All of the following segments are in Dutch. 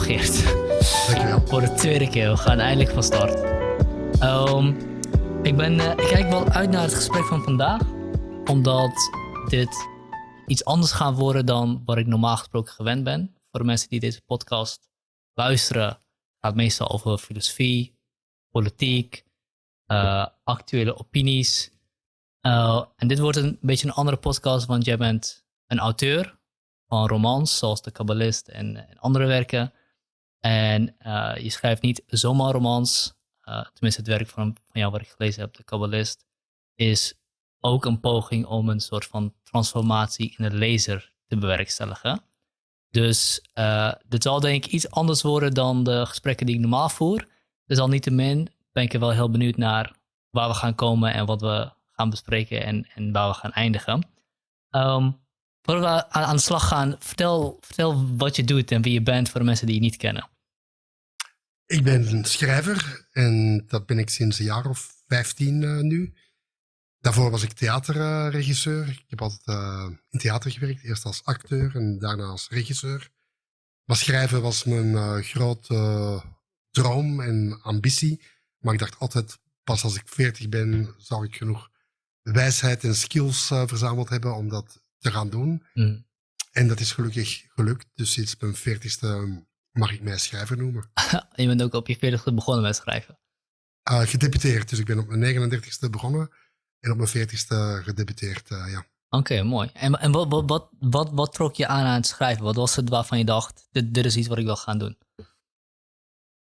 Geert. Dankjewel. Voor de tweede keer, we gaan eindelijk van start. Ehm, ik, ben, eh, ik kijk wel uit naar het gesprek van vandaag, omdat dit iets anders gaat worden dan wat ik normaal gesproken gewend ben. Voor de mensen die deze podcast luisteren, gaat het meestal over filosofie, politiek, eh, actuele opinies. Uh, en dit wordt een beetje een andere podcast, want jij bent een auteur van romans, zoals De Kabbalist en, en andere werken. En uh, je schrijft niet zomaar romans. Uh, tenminste, het werk van, van jou wat ik gelezen heb, De Kabbalist, is ook een poging om een soort van transformatie in de lezer te bewerkstelligen. Dus uh, dit zal denk ik iets anders worden dan de gesprekken die ik normaal voer. Dus al niettemin ben ik er wel heel benieuwd naar waar we gaan komen en wat we gaan bespreken en, en waar we gaan eindigen. Um, Voordat we aan, aan de slag gaan, vertel, vertel wat je doet en wie je bent voor de mensen die je niet kennen. Ik ben een schrijver en dat ben ik sinds een jaar of vijftien uh, nu. Daarvoor was ik theaterregisseur. ik heb altijd uh, in theater gewerkt, eerst als acteur en daarna als regisseur. Maar schrijven was mijn uh, grote droom en ambitie. Maar ik dacht altijd, pas als ik veertig ben, zou ik genoeg wijsheid en skills verzameld hebben om dat te gaan doen. Mm. En dat is gelukkig gelukt. Dus sinds mijn veertigste mag ik mij schrijver noemen. je bent ook op je veertigste begonnen met schrijven? Uh, gedebuteerd. Dus ik ben op mijn 39ste begonnen. En op mijn veertigste gedebuteerd, uh, ja. Oké, mooi. En, en wat, wat, wat, wat, wat trok je aan aan het schrijven? Wat was het waarvan je dacht, dit, dit is iets wat ik wil gaan doen?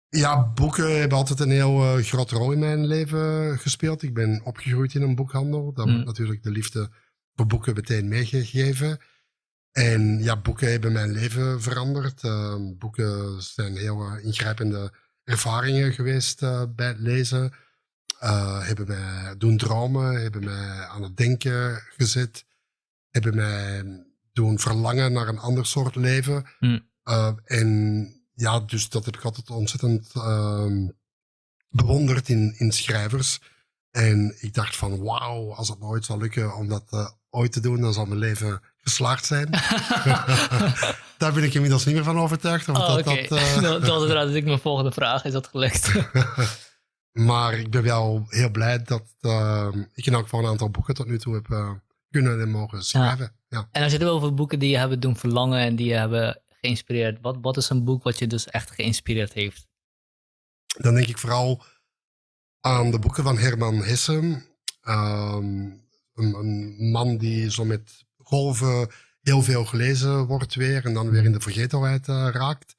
Ja, boeken hebben altijd een heel uh, grote rol in mijn leven gespeeld. Ik ben opgegroeid in een boekhandel. Dat mm. wordt natuurlijk de liefde voor boeken meteen meegegeven. En ja, boeken hebben mijn leven veranderd. Uh, boeken zijn heel uh, ingrijpende ervaringen geweest uh, bij het lezen. hebben mij doen dromen, hebben mij aan het denken gezet. Hebben mij doen verlangen naar een ander soort leven. Mm. en ja, dus dat heb ik altijd ontzettend ehm, bewonderd in, in schrijvers. En ik dacht van, wauw, als het nooit zal lukken om dat ooit te doen, dan zal mijn leven geslaagd zijn. Daar ben ik inmiddels niet meer van overtuigd. Oh, dat, dat, uh... dat, inderdaad ik mijn volgende vraag. Is dat gelukt? maar ik ben wel heel blij dat uh, ik in elk geval een aantal boeken tot nu toe heb uh, kunnen en mogen schrijven. Ja. ja. En als je het over boeken die je hebben doen verlangen en die je hebben geïnspireerd. Wat, wat is een boek wat je dus echt geïnspireerd heeft? Dan denk ik vooral aan de boeken van Herman Hesse. Um, een, een, man die zo met golven heel veel gelezen wordt weer en dan weer in de vergetelheid uh, raakt.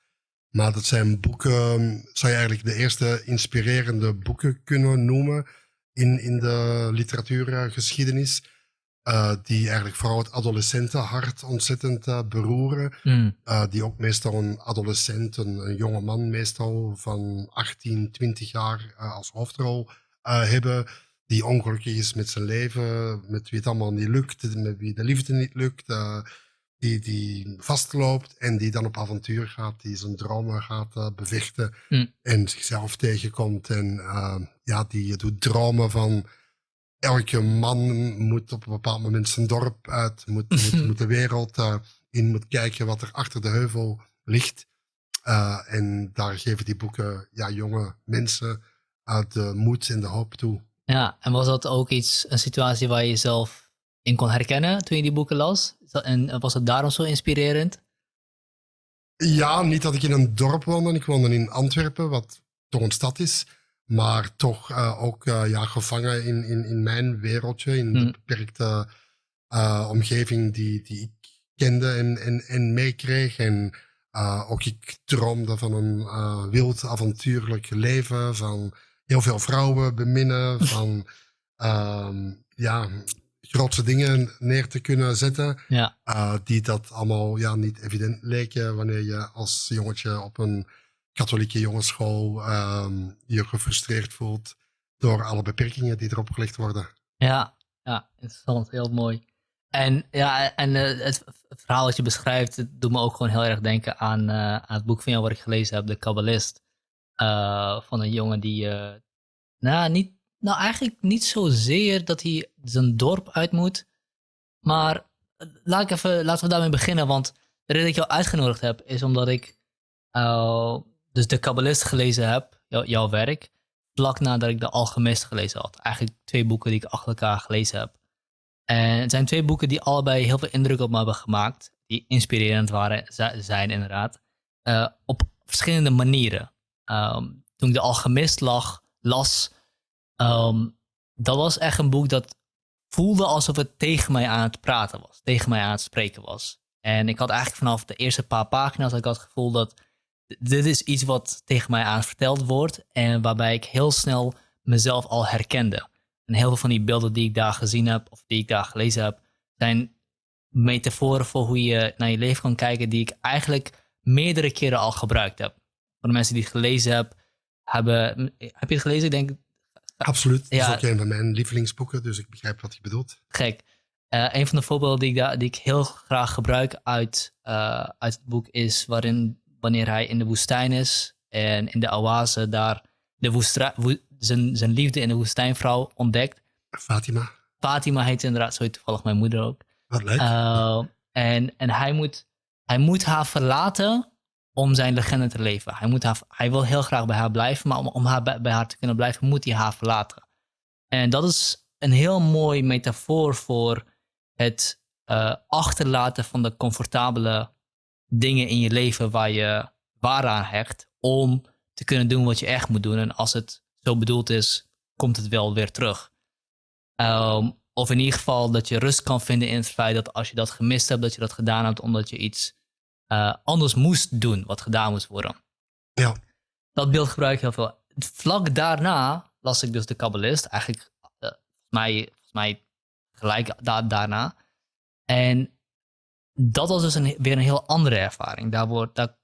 Maar dat zijn boeken, zou je eigenlijk de eerste inspirerende boeken kunnen noemen in, in de literatuurgeschiedenis. Uh, die eigenlijk vooral het adolescentenhart ontzettend uh, beroeren. Mm. Uh, die ook meestal een adolescent, een, een, jonge man meestal van 18, 20 jaar als hoofdrol hebben die ongelukkig is met zijn leven, met wie het allemaal niet lukt, met wie de liefde niet lukt, uh, die, die vastloopt en die dan op avontuur gaat, die zijn dromen gaat uh, bevechten mm. en zichzelf tegenkomt. En uh, ja, die doet dromen van elke man moet op een bepaald moment zijn dorp uit, moet, moet, moet de wereld in, moet kijken wat er achter de heuvel ligt. en daar geven die boeken ja, jonge mensen de moed en de hoop toe. Ja, en was dat ook iets, een situatie waar je jezelf in kon herkennen toen je die boeken las? En was het daarom zo inspirerend? Ja, niet dat ik in een dorp woonde. Ik woonde in Antwerpen, wat toch een stad is. Maar toch uh, ook uh, ja, gevangen in, in, in mijn wereldje, in de hmm. beperkte uh, omgeving die, die ik kende en, en, en meekreeg. En ook ik droomde van een wild avontuurlijk leven, van heel veel vrouwen beminnen, van um, ja, grootse dingen neer te kunnen zetten. Ja. Uh, die dat allemaal ja, niet evident leken wanneer je als jongetje op een katholieke jongensschool um, je gefrustreerd voelt door alle beperkingen die erop gelegd worden. Ja, ja interessant, heel mooi. En, ja, en uh, het verhaal dat je beschrijft, doet me ook gewoon heel erg denken aan, uh, aan het boek van jou wat ik gelezen heb, De Kabbalist. Uh, van een jongen die, uh, nou, niet, nou, eigenlijk niet zozeer dat hij zijn dorp uit moet. Maar laat ik even, laten we daarmee beginnen. Want de reden dat ik jou uitgenodigd heb, is omdat ik dus de Kabbalist gelezen heb, jouw werk, vlak nadat ik de Alchemist gelezen had. Eigenlijk twee boeken die ik achter elkaar gelezen heb. En het zijn twee boeken die allebei heel veel indruk op me hebben gemaakt. Die inspirerend waren, zijn inderdaad. Op verschillende manieren. Um, toen ik de Alchemist lag, las, um, dat was echt een boek dat voelde alsof het tegen mij aan het praten was. Tegen mij aan het spreken was. En ik had eigenlijk vanaf de eerste paar pagina's had het gevoel dat dit is iets wat tegen mij aan verteld wordt en waarbij ik heel snel mezelf al herkende. En heel veel van die beelden die ik daar gezien heb of die ik daar gelezen heb, zijn metaforen voor hoe je naar je leven kan kijken die ik eigenlijk meerdere keren al gebruikt heb. De mensen die het gelezen hebben, hebben heb je het gelezen? Ik denk. Absoluut. Dat is ook een van mijn lievelingsboeken, dus ik begrijp wat je bedoelt. Gek. Uh, een van de voorbeelden die ik, daar, die ik heel graag gebruik uit, uh, uit het boek is waarin wanneer hij in de woestijn is en in de oase daar de woestra, zijn, zijn liefde in de woestijnvrouw ontdekt. Fatima. Fatima heet inderdaad, zo heet toevallig mijn moeder ook. Wat leuk. Uh, en en hij, moet, hij moet haar verlaten om zijn legende te leven. Hij, moet hij wil heel graag bij haar blijven, maar om, om haar, bij, haar te kunnen blijven moet hij haar verlaten. En dat is een heel mooi metafoor voor het uh, achterlaten van de comfortabele dingen in je leven waar je waar aan hecht om te kunnen doen wat je echt moet doen. En als het zo bedoeld is, komt het wel weer terug. Um, of in ieder geval dat je rust kan vinden in het feit dat als je dat gemist hebt, dat je dat gedaan hebt omdat je iets uh, anders moest doen, wat gedaan moest worden. Ja. Dat beeld gebruik ik heel veel. Vlak daarna las ik dus de Kabbalist, eigenlijk uh, volgens, mij, volgens mij gelijk da daarna. En dat was dus een, weer een heel andere ervaring. Daar wordt, daar,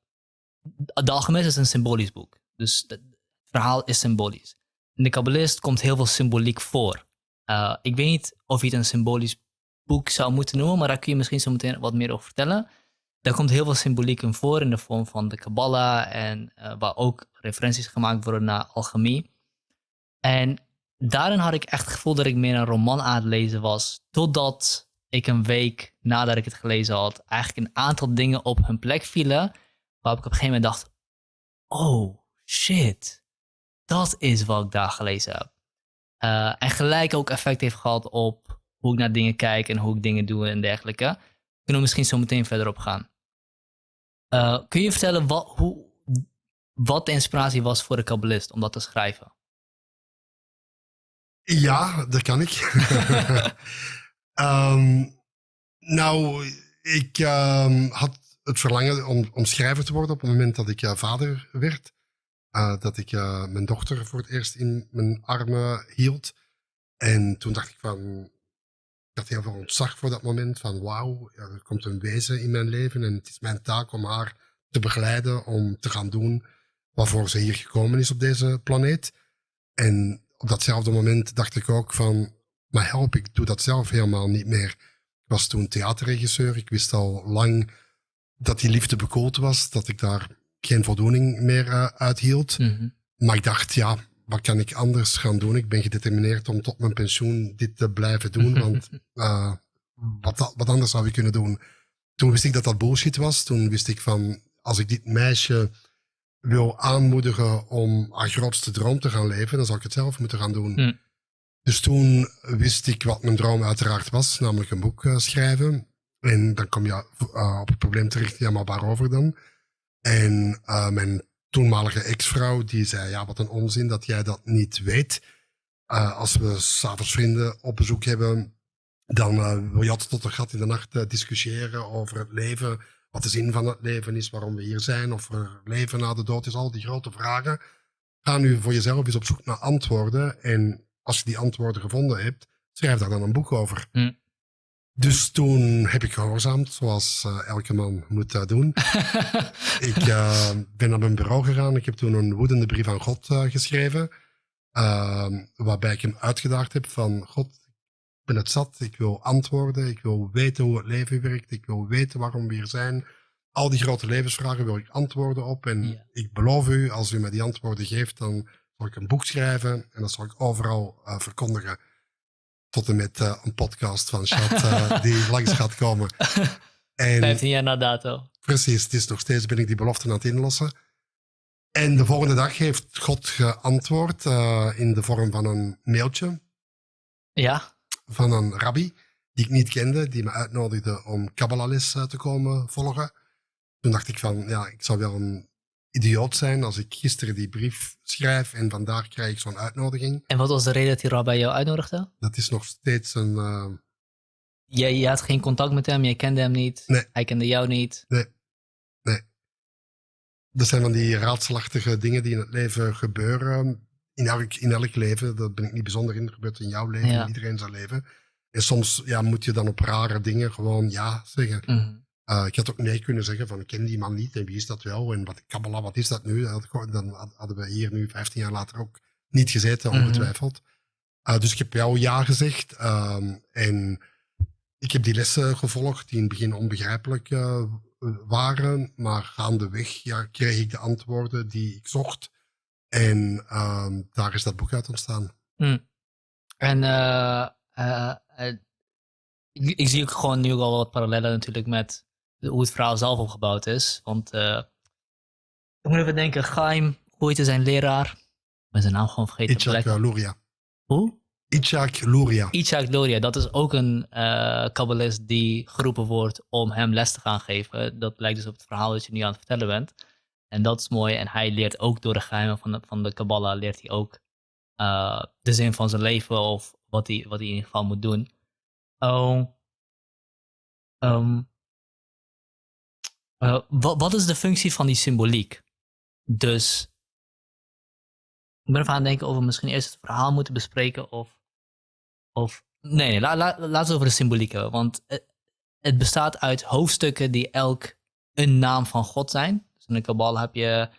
de Alchemist is een symbolisch boek. Dus het verhaal is symbolisch. In de Kabbalist komt heel veel symboliek voor. Uh, ik weet niet of je het een symbolisch boek zou moeten noemen, maar daar kun je misschien zo meteen wat meer over vertellen. Daar komt heel veel symboliek in voor in de vorm van de Kabbalah en uh, waar ook referenties gemaakt worden naar alchemie. En daarin had ik echt het gevoel dat ik meer een roman aan het lezen was, totdat ik een week nadat ik het gelezen had, eigenlijk een aantal dingen op hun plek vielen. Waarop ik op een gegeven moment dacht: oh shit, dat is wat ik daar gelezen heb. Uh, en gelijk ook effect heeft gehad op hoe ik naar dingen kijk en hoe ik dingen doe en dergelijke. Kunnen we misschien zo meteen verder op gaan. Uh, kun je vertellen wat, hoe, wat de inspiratie was voor de kabbalist om dat te schrijven? Ja, dat kan ik. Um, nou, ik um, had het verlangen om, om schrijver te worden op het moment dat ik uh, vader werd. Uh, dat ik uh, mijn dochter voor het eerst in mijn armen hield. En toen dacht ik van, had heel veel ontzag voor dat moment. Van wauw, er komt een wezen in mijn leven en het is mijn taak om haar te begeleiden, om te gaan doen waarvoor ze hier gekomen is op deze planeet. En op datzelfde moment dacht ik ook van, maar help, ik doe dat zelf helemaal niet meer. Ik was toen theaterregisseur. Ik wist al lang dat die liefde bekoeld was, dat ik daar geen voldoening meer uh, uithield. Mhm. Maar ik dacht, ja, wat kan ik anders gaan doen? Ik ben gedetermineerd om tot mijn pensioen dit te blijven doen, want uh, wat, wat anders zou ik kunnen doen? Toen wist ik dat dat bullshit was. Toen wist ik van, als ik dit meisje wil aanmoedigen om haar grootste droom te gaan leven, dan zal ik het zelf moeten gaan doen. Mhm. Dus toen wist ik wat mijn droom uiteraard was, namelijk een boek uh, schrijven. En dan kom je uh, op het probleem terecht, ja, maar waarover dan? En uh, mijn toenmalige ex-vrouw, die zei, ja, wat een onzin dat jij dat niet weet. als we s'avonds vrienden op bezoek hebben, dan wil je altijd tot een gat in de nacht discussiëren over het leven, wat de zin van het leven is, waarom we hier zijn, of er leven na de dood is, al die grote vragen. Ga nu voor jezelf eens op zoek naar antwoorden en als je die antwoorden gevonden hebt, schrijf daar dan een boek over. Hm. Dus toen heb ik gehoorzaamd, zoals uh, elke man moet dat doen. ik uh, ben naar mijn bureau gegaan. Ik heb toen een woedende brief aan God uh, geschreven. Ehm, waarbij ik hem uitgedaagd heb van God, ik ben het zat. Ik wil antwoorden. Ik wil weten hoe het leven werkt. Ik wil weten waarom we hier zijn. Al die grote levensvragen wil ik antwoorden op. En ik beloof u, als u me die antwoorden geeft, dan zal ik een boek schrijven en dat zal ik overal verkondigen. Tot en met uh, een podcast van Chat uh, die langs gaat komen. En, 15 jaar na dato. precies. Het is nog steeds ben ik die belofte aan het inlossen. En de volgende dag heeft God geantwoord uh, in de vorm van een mailtje. Ja. Van een rabbi die ik niet kende, die me uitnodigde om Kabbalahles te komen volgen. Toen dacht ik van, ja, ik zou wel een idioot zijn als ik gisteren die brief schrijf en vandaag krijg ik zo'n uitnodiging. En wat was de reden dat die rabbi jou uitnodigde? Dat is nog steeds een... Uh... Jij, je had geen contact met hem, jij kende hem niet, nee. hij kende jou niet. Nee, nee. Dat zijn van die raadselachtige dingen die in het leven gebeuren. In elk, in elk leven, dat ben ik niet bijzonder in, dat gebeurt in jouw leven, Ja. in iedereen zijn leven. En soms ja, moet je dan op rare dingen gewoon ja zeggen. Mhm. Uh, ik had ook nee kunnen zeggen van ik ken die man niet en wie is dat wel en wat Kabbalah, wat is dat nu? Dat had Dan had- hadden we hier nu 15 jaar later ook niet gezeten, Mhm. ongetwijfeld. Uh, dus ik heb jou ja gezegd ehm, en ik heb die lessen gevolgd die in het begin onbegrijpelijk eh, waren, maar gaandeweg ja, kreeg ik de antwoorden die ik zocht en ehm, daar is dat boek uit ontstaan. En eh, eh, eh, ik, ik zie ook gewoon nu al wat parallellen natuurlijk met de- hoe het verhaal zelf opgebouwd is. Want eh, ik moet even denken, Chaim, hoe heette zijn leraar? Ik ben zijn naam gewoon vergeten. Itzhak uh, Luria. Hoe? Itzhak Luria. Itzhak Luria, dat is ook een eh kabbalist die geroepen wordt om hem les te gaan geven. Dat lijkt dus op het verhaal dat je nu aan het vertellen bent. En dat is mooi. En hij leert ook door de geheimen van de, van de Kabbalah, leert hij ook eh, de zin van zijn leven of wat hij, wat hij in ieder geval moet doen. Oh, ehm, eh, wat, wat is de functie van die symboliek? Dus ik ben even aan het denken of we misschien eerst het verhaal moeten bespreken of of, nee, nee la, la, laten we over de symboliek hebben. Want het, het bestaat uit hoofdstukken die elk een naam van God zijn. Dus in de Kabbalah heb je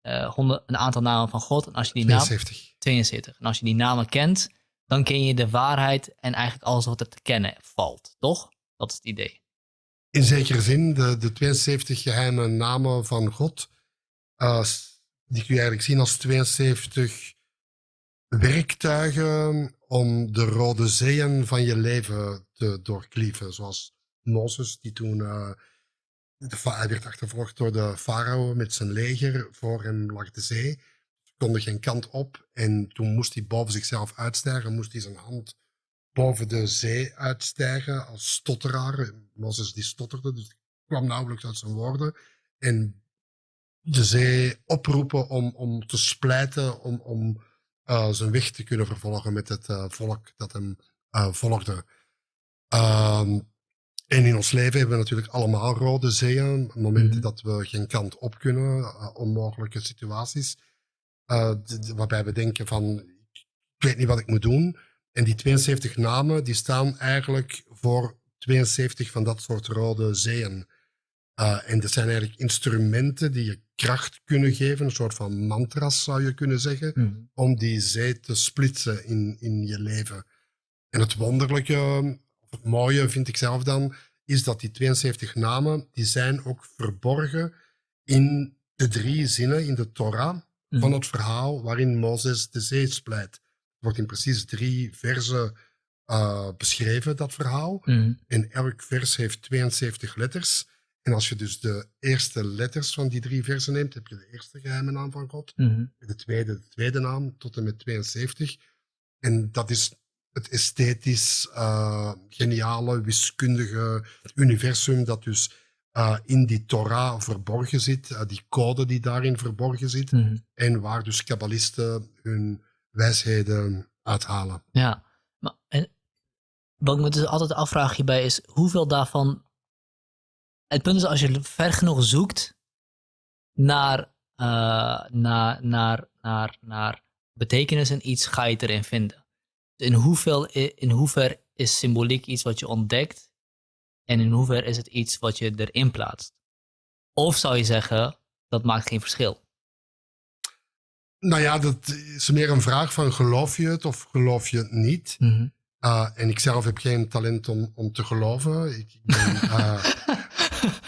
eh, honderd, een aantal namen van God. En als je die naam, 72. 72. En als je die namen kent, dan ken je de waarheid en eigenlijk alles wat er te kennen valt. Toch? Dat is het idee. In zekere zin, de, de 72 geheime namen van God, die kun je eigenlijk zien als 72 werktuigen om de rode zeeën van je leven te doorklieven. Zoals Mozes, die toen eh, de, hij werd achtervolgd door de farao met zijn leger. Voor hem lag de zee. Ze konden geen kant op. En toen moest hij boven zichzelf uitstijgen, moest hij zijn hand boven de zee uitstijgen als stotteraar. Mozes die stotterde, dus kwam nauwelijks uit zijn woorden. En de zee oproepen om, om te splijten, om, om eh, zijn weg te kunnen vervolgen met het eh, volk dat hem eh, volgde. Ehm, en in ons leven hebben we natuurlijk allemaal rode zeeën. Momenten Mhm. dat we geen kant op kunnen, onmogelijke situaties. waarbij we denken van, ik weet niet wat ik moet doen. En die 72 namen, die staan eigenlijk voor 72 van dat soort rode zeeën. Uh, en dat zijn eigenlijk instrumenten die je kracht kunnen geven, een soort van mantras zou je kunnen zeggen, om die zee te splitsen in, in je leven. En het wonderlijke, of het mooie vind ik zelf dan, is dat die 72 namen, die zijn ook verborgen in de drie zinnen in de Torah van het verhaal waarin Mozes de zee splijt. Wordt in precies drie versen uh, beschreven, dat verhaal. Mhm. En elk vers heeft 72 letters. En als je dus de eerste letters van die drie versen neemt, heb je de eerste geheime naam van God. Mhm. De tweede, de tweede naam, tot en met 72. En dat is het esthetisch uh, geniale, wiskundige universum dat dus uh, in die Torah verborgen zit, uh, die code die daarin verborgen zit, Mhm. en waar dus kabbalisten hun wijsheden uithalen. Ja, maar en, wat ik me dus altijd afvraag hierbij is, hoeveel daarvan... Het punt is, als je ver genoeg zoekt naar, uh, naar, naar, naar, naar betekenis in iets, ga je het erin vinden. In, hoeveel, in hoever is symboliek iets wat je ontdekt en in hoever is het iets wat je erin plaatst? Of zou je zeggen, dat maakt geen verschil? Nou ja, dat is meer een vraag van geloof je het of geloof je het niet. Mm -hmm. uh, en ik zelf heb geen talent om, om te geloven. Ik, ik ben,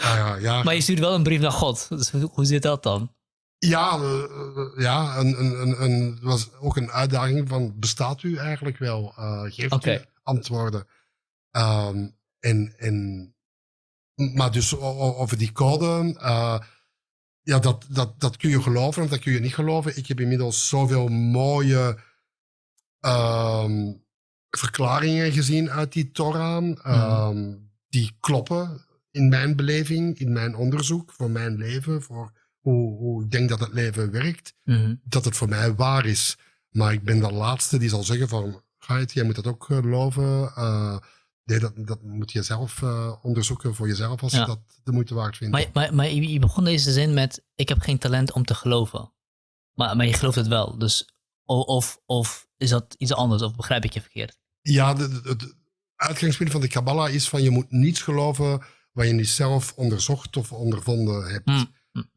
uh, ja. Maar je stuurt wel een brief naar God. Dus hoe zit dat dan? Ja, ja een, een, een, was ook een uitdaging van bestaat u eigenlijk wel? Geeft okay. u antwoorden? Um, en, en maar dus over die code, eh, ja, dat, dat, dat kun je geloven of dat kun je niet geloven. Ik heb inmiddels zoveel mooie ehm, verklaringen gezien uit die Torah, ehm, die kloppen in mijn beleving, in mijn onderzoek, voor mijn leven, voor hoe, hoe ik denk dat het leven werkt Mhm. dat het voor mij waar is. Maar ik ben de laatste die zal zeggen van, Gait, jij moet dat ook eh, geloven. Eh, nee, dat, dat moet je zelf eh, onderzoeken voor jezelf als Ja. je dat de moeite waard vindt. Maar, maar, maar je begon deze zin met: Ik heb geen talent om te geloven. Maar, maar je gelooft het wel. Dus, of, of is dat iets anders? Of begrijp ik je verkeerd? Ja, het uitgangspunt van de Kabbalah is van je moet niets geloven wat je niet zelf onderzocht of ondervonden hebt. Hmm.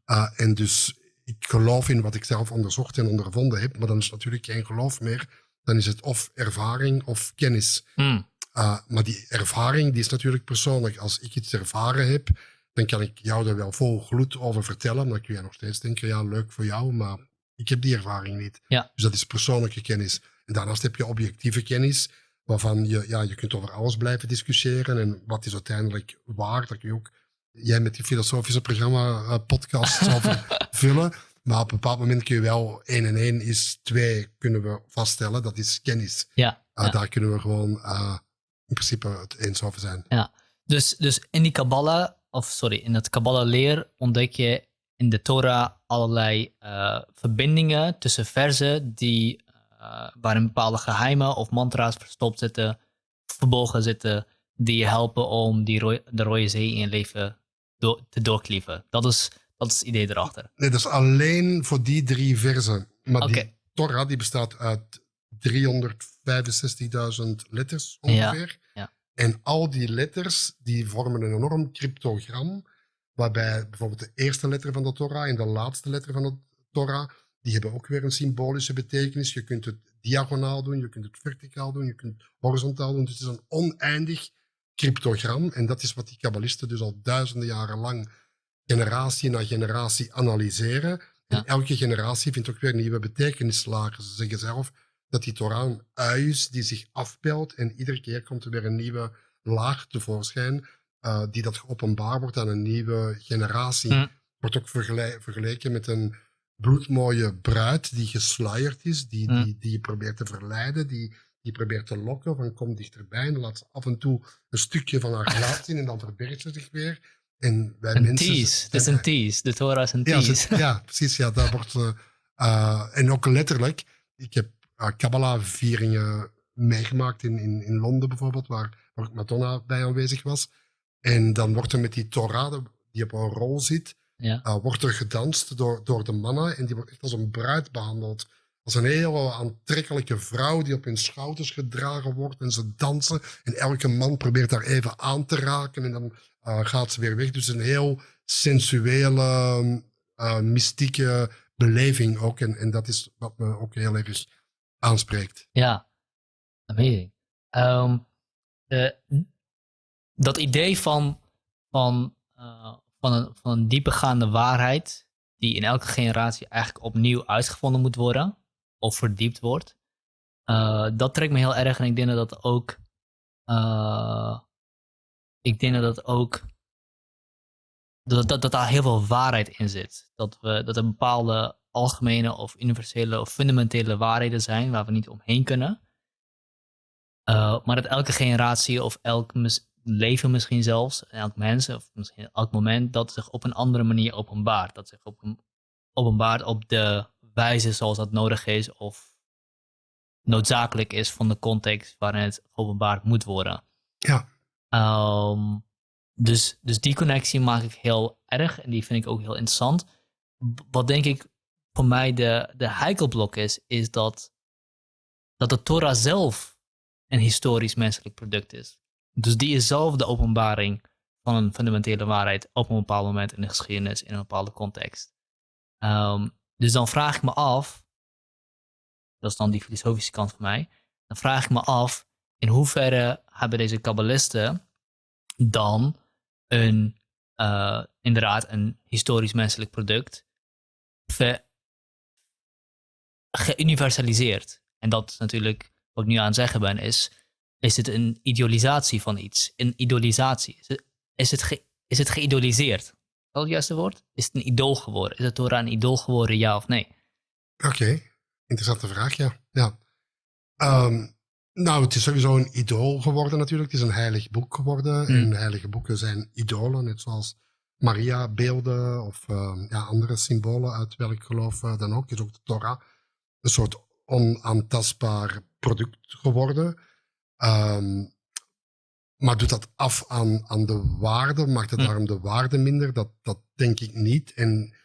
Uh, en dus ik geloof in wat ik zelf onderzocht en ondervonden heb, maar dan is het natuurlijk geen geloof meer. Dan is het of ervaring of kennis. Hmm. Uh, maar die ervaring die is natuurlijk persoonlijk. Als ik iets ervaren heb, dan kan ik jou er wel vol gloed over vertellen. Dan kun je nog steeds denken, ja, leuk voor jou, maar ik heb die ervaring niet. Ja. Dus dat is persoonlijke kennis. En daarnaast heb je objectieve kennis, waarvan je, ja, je kunt over alles blijven discussiëren. En wat is uiteindelijk waar, dat kun je ook, jij met die filosofische programma, eh, podcasts over vullen. Maar op een bepaald moment kun je wel 1 en 1 is 2 kunnen we vaststellen. Dat is kennis. Ja. Uh, ja. Daar kunnen we gewoon uh, in principe het eens over zijn. Dus, dus in die Kabbalah, of sorry, in het Kabbalah-leer ontdek je in de Torah allerlei eh, verbindingen tussen versen die, eh, waarin bepaalde geheimen of mantra's verstopt zitten, verborgen zitten, die je helpen om die de Rode Zee in je leven do- te doorklieven. Dat is, dat is het idee erachter. Nee, dat is alleen voor die drie versen. Maar Oké. die Torah die bestaat uit 365.000 letters ongeveer. ja. En al die letters die vormen een enorm cryptogram. Waarbij bijvoorbeeld de eerste letter van de Torah en de laatste letter van de Torah, die hebben ook weer een symbolische betekenis. Je kunt het diagonaal doen, je kunt het verticaal doen, je kunt het horizontaal doen. Dus het is een oneindig cryptogram. En dat is wat die kabbalisten dus al duizenden jaren lang generatie na generatie analyseren. En Ja. elke generatie vindt ook weer nieuwe betekenislagen. Ze zeggen zelf dat die Torah een ui is die zich afpelt en iedere keer komt er weer een nieuwe laag tevoorschijn eh, die dat geopenbaar wordt aan een nieuwe generatie. Hm. Wordt ook vergele- vergeleken met een bloedmooie bruid die gesluierd is, die, Hm. die, die je probeert te verleiden, die, die probeert te lokken van kom dichterbij en laat ze af en toe een stukje van haar gelaat zien en dan verbergt ze zich weer. En wij Een mensen tease. Het is een tease. De Torah is een ja, tease. ja, precies. Ja, daar wordt, eh, eh, en ook letterlijk, ik heb Kabbalah-vieringen meegemaakt in, in, in Londen bijvoorbeeld, waar, waar Madonna bij aanwezig was. En dan wordt er met die Torah, die op een rol zit, Ja. uh, wordt er gedanst door, door de mannen. En die wordt echt als een bruid behandeld. Als een hele aantrekkelijke vrouw die op hun schouders gedragen wordt. En ze dansen. En elke man probeert daar even aan te raken. En dan uh, gaat ze weer weg. Dus een heel sensuele, uh, mystieke beleving ook. En, en dat is wat me ook heel erg aanspreekt. Ja, amazing. Ehm, eh, dat idee van, van, uh, van, een, van een diepegaande waarheid, die in elke generatie eigenlijk opnieuw uitgevonden moet worden, of verdiept wordt, uh, dat trekt me heel erg en ik denk dat dat ook. Uh, ik denk dat dat ook. Dat, dat, dat daar heel veel waarheid in zit. Dat, we, dat er bepaalde algemene of universele of fundamentele waarheden zijn waar we niet omheen kunnen. Uh, maar dat elke generatie of elk leven misschien zelfs, elk mens of misschien elk moment, dat zich op een andere manier openbaart. Dat zich op een, openbaart op de wijze zoals dat nodig is of noodzakelijk is van de context waarin het openbaard moet worden. Ja. Um, dus, dus die connectie maak ik heel erg en die vind ik ook heel interessant. Wat denk ik voor mij de, de heikelblok is, is dat, dat de Torah zelf een historisch menselijk product is. Dus die is zelf de openbaring van een fundamentele waarheid op een bepaald moment in de geschiedenis, in een bepaalde context. Um, dus dan vraag ik me af, dat is dan die filosofische kant van mij, dan vraag ik me af in hoeverre hebben deze kabbalisten dan een, uh, inderdaad een historisch menselijk product ver, geuniversaliseerd. En dat is natuurlijk wat ik nu aan het zeggen ben, is, is het een idealisatie van iets? Een idealisatie? Is het, is het, ge, is het geïdoliseerd? Is dat het juiste woord? Is het een idool geworden? Is het Torah een idool geworden, ja of nee? Oké, interessante vraag, ja. ja. Ehm, nou, het is sowieso een idool geworden natuurlijk. Het is een heilig boek geworden. Hmm. En heilige boeken zijn idolen, net zoals Maria-beelden of ehm, ja, andere symbolen uit welk geloof eh, dan ook. Is ook de Torah een soort onaantastbaar product geworden. Ehm, maar doet dat af aan, aan de waarde? Maakt het Hm. daarom de waarde minder? Dat, dat denk ik niet. En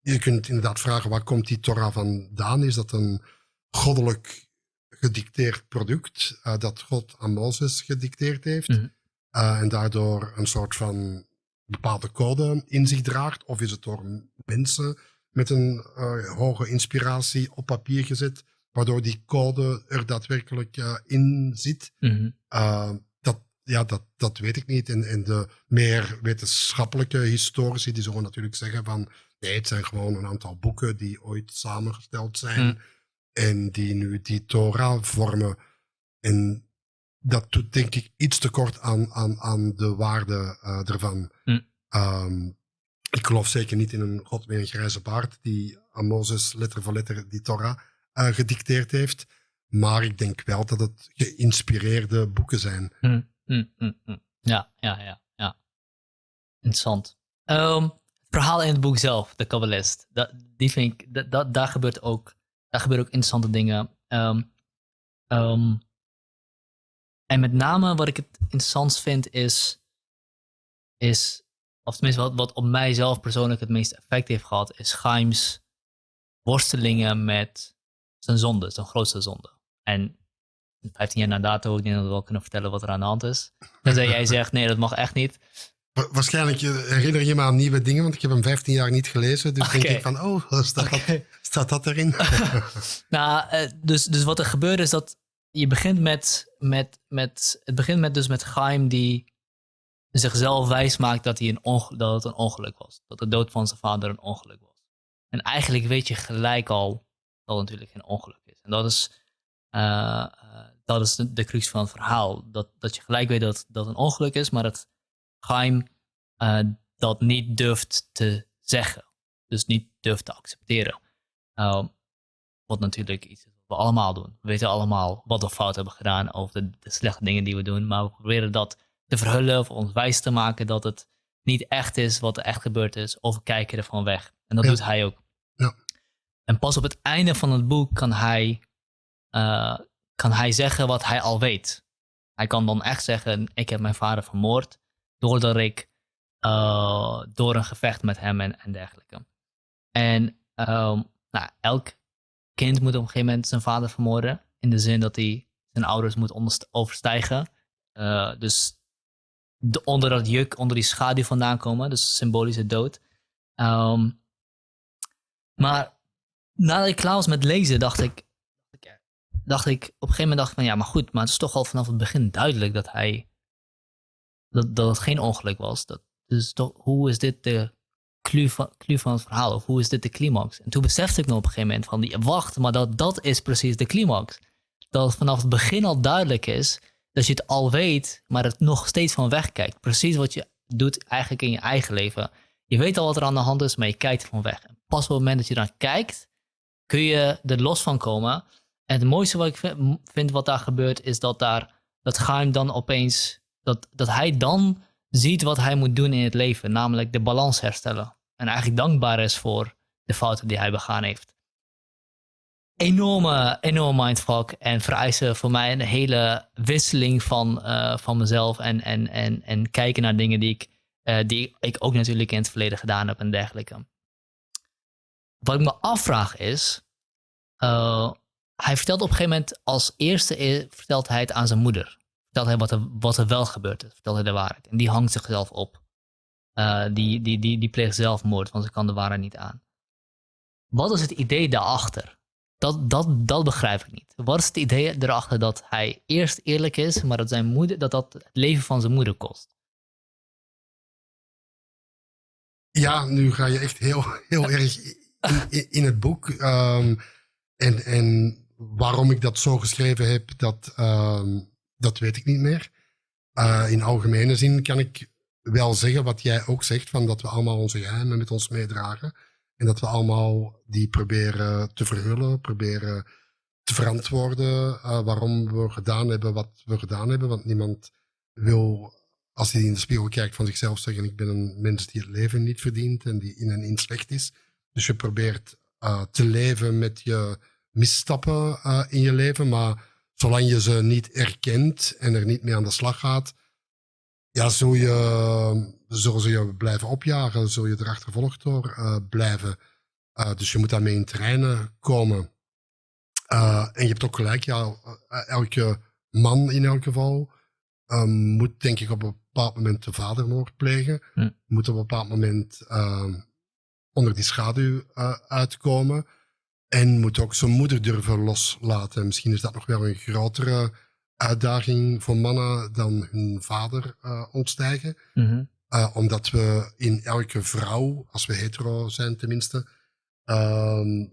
je kunt inderdaad vragen, waar komt die Torah vandaan? Is dat een goddelijk gedicteerd product eh, dat God aan Mozes gedicteerd heeft? Mhm. eh, en daardoor een soort van bepaalde code in zich draagt? Of is het door mensen met een eh, hoge inspiratie op papier gezet, waardoor die code er daadwerkelijk eh, in zit? Mhm. Uh, dat, ja, dat, dat weet ik niet. En, en de meer wetenschappelijke historici die zullen natuurlijk zeggen van nee, het zijn gewoon een aantal boeken die ooit samengesteld zijn Mm. en die nu die Torah vormen. En dat doet denk ik iets te kort aan, aan, aan de waarde eh, ervan. Mm. Ik geloof zeker niet in een god met een grijze baard die aan Mozes letter voor letter die Torah eh, gedicteerd heeft. Maar ik denk wel dat het geïnspireerde boeken zijn. Hm, hm, hm. Ja, ja, ja, ja. Interessant. Ehm, het verhaal in het boek zelf, de Kabbalist, dat, die vind ik, dat, daar, gebeurt ook, daar gebeuren ook interessante dingen. Ehm, ehm, en met name wat ik het interessant vind is, is of tenminste wat, wat op mijzelf persoonlijk het meeste effect heeft gehad, is Chaim's worstelingen met zijn zonde, zijn grootste zonde. En 15 jaar na dato, ik denk dat we wel kunnen vertellen wat er aan de hand is. Tenzij jij zegt, nee, dat mag echt niet. Wa- Waarschijnlijk herinner je me aan nieuwe dingen, want ik heb hem 15 jaar niet gelezen. Dus denk ik van, oh, staat, dat, staat dat erin? Nou, eh, dus, dus wat er gebeurt is dat je begint met, met, met het begint met dus met Chaim die zichzelf wijs maakt dat, hij een dat het een ongeluk was. Dat de dood van zijn vader een ongeluk was. En eigenlijk weet je gelijk al dat het natuurlijk geen ongeluk is. En dat is, eh, eh, dat is de, crux van het verhaal. Dat, dat je gelijk weet dat dat een ongeluk is, maar dat Chaim eh, dat niet durft te zeggen. Dus niet durft te accepteren. Ehm, wat natuurlijk iets is wat we allemaal doen. We weten allemaal wat we fout hebben gedaan of de slechte dingen die we doen. Maar we proberen dat te verhullen of ons wijs te maken dat het niet echt is wat er echt gebeurd is. Of we kijken ervan weg. En dat Ja. doet hij ook. Ja. En pas op het einde van het boek kan hij, eh, kan hij zeggen wat hij al weet. Hij kan dan echt zeggen, ik heb mijn vader vermoord. Doordat ik eh, door een gevecht met hem en, en dergelijke. En ehm, nou, elk kind moet op een gegeven moment zijn vader vermoorden. In de zin dat hij zijn ouders moet overstijgen. Eh, dus de, onder dat juk, onder die schaduw vandaan komen. Dus symbolische dood. Ehm, maar nadat ik klaar was met lezen, dacht ik, dacht ik, op een gegeven moment dacht ik van ja, maar goed, maar het is toch al vanaf het begin duidelijk dat hij, dat, dat het geen ongeluk was. Dat, dus toch, hoe is dit de clue van, het verhaal? Of hoe is dit de climax? En toen besefte ik nog op een gegeven moment van, wacht, maar dat, dat is precies de climax. Dat het vanaf het begin al duidelijk is dat je het al weet, maar het nog steeds van wegkijkt. Precies wat je doet eigenlijk in je eigen leven. Je weet al wat er aan de hand is, maar je kijkt er van weg. En pas op het moment dat je dan kijkt, kun je er los van komen. En het mooiste wat ik vi- vind wat daar gebeurt, is dat daar dat Gaim dan opeens, dat, dat hij dan ziet wat hij moet doen in het leven, namelijk de balans herstellen. En eigenlijk dankbaar is voor de fouten die hij begaan heeft. Enorme, enorme mindfuck en vereisen voor mij een hele wisseling van, eh, van mezelf en, en, en, en kijken naar dingen die ik, eh, die ik ook natuurlijk in het verleden gedaan heb en dergelijke. Wat ik me afvraag is, eh, hij vertelt op een gegeven moment als eerste vertelt hij het aan zijn moeder. Vertelt hij wat er, wat er wel gebeurd is. Vertelt hij de waarheid. En die hangt zichzelf op. Die, die, die, die pleegt zelfmoord, want ze kan de waarheid niet aan. Wat is het idee daarachter? Dat, dat, dat begrijp ik niet. Wat is het idee erachter dat hij eerst eerlijk is, maar dat, zijn moeder, dat dat het leven van zijn moeder kost? Ja, nu ga je echt heel, heel erg in, in, het boek. Ehm, en, en waarom ik dat zo geschreven heb, dat, ehm, dat weet ik niet meer. Eh, in algemene zin kan ik wel zeggen wat jij ook zegt, van dat we allemaal onze geheimen met ons meedragen. En dat we allemaal die proberen te verhullen, proberen te verantwoorden uh, waarom we gedaan hebben wat we gedaan hebben. Want niemand wil, als hij in de spiegel kijkt, van zichzelf zeggen: Ik ben een mens die het leven niet verdient en die in en in slecht is. Dus je probeert uh, te leven met je misstappen uh, in je leven. Maar zolang je ze niet erkent en er niet mee aan de slag gaat, ja, zul je, zullen ze je blijven opjagen, zul je erachter achtervolgd door uh, blijven. Uh, dus je moet daarmee in terreinen komen. Uh, en je hebt ook gelijk, ja, elke man in elk geval moet denk ik op een bepaald moment de vadermoord plegen. Moet op een bepaald moment onder die schaduw uitkomen. En moet ook zijn moeder durven loslaten. Misschien is dat nog wel een grotere uitdaging voor mannen dan hun vader uh, ontstijgen. Mm uh, omdat we in elke vrouw, als we hetero zijn tenminste, uh,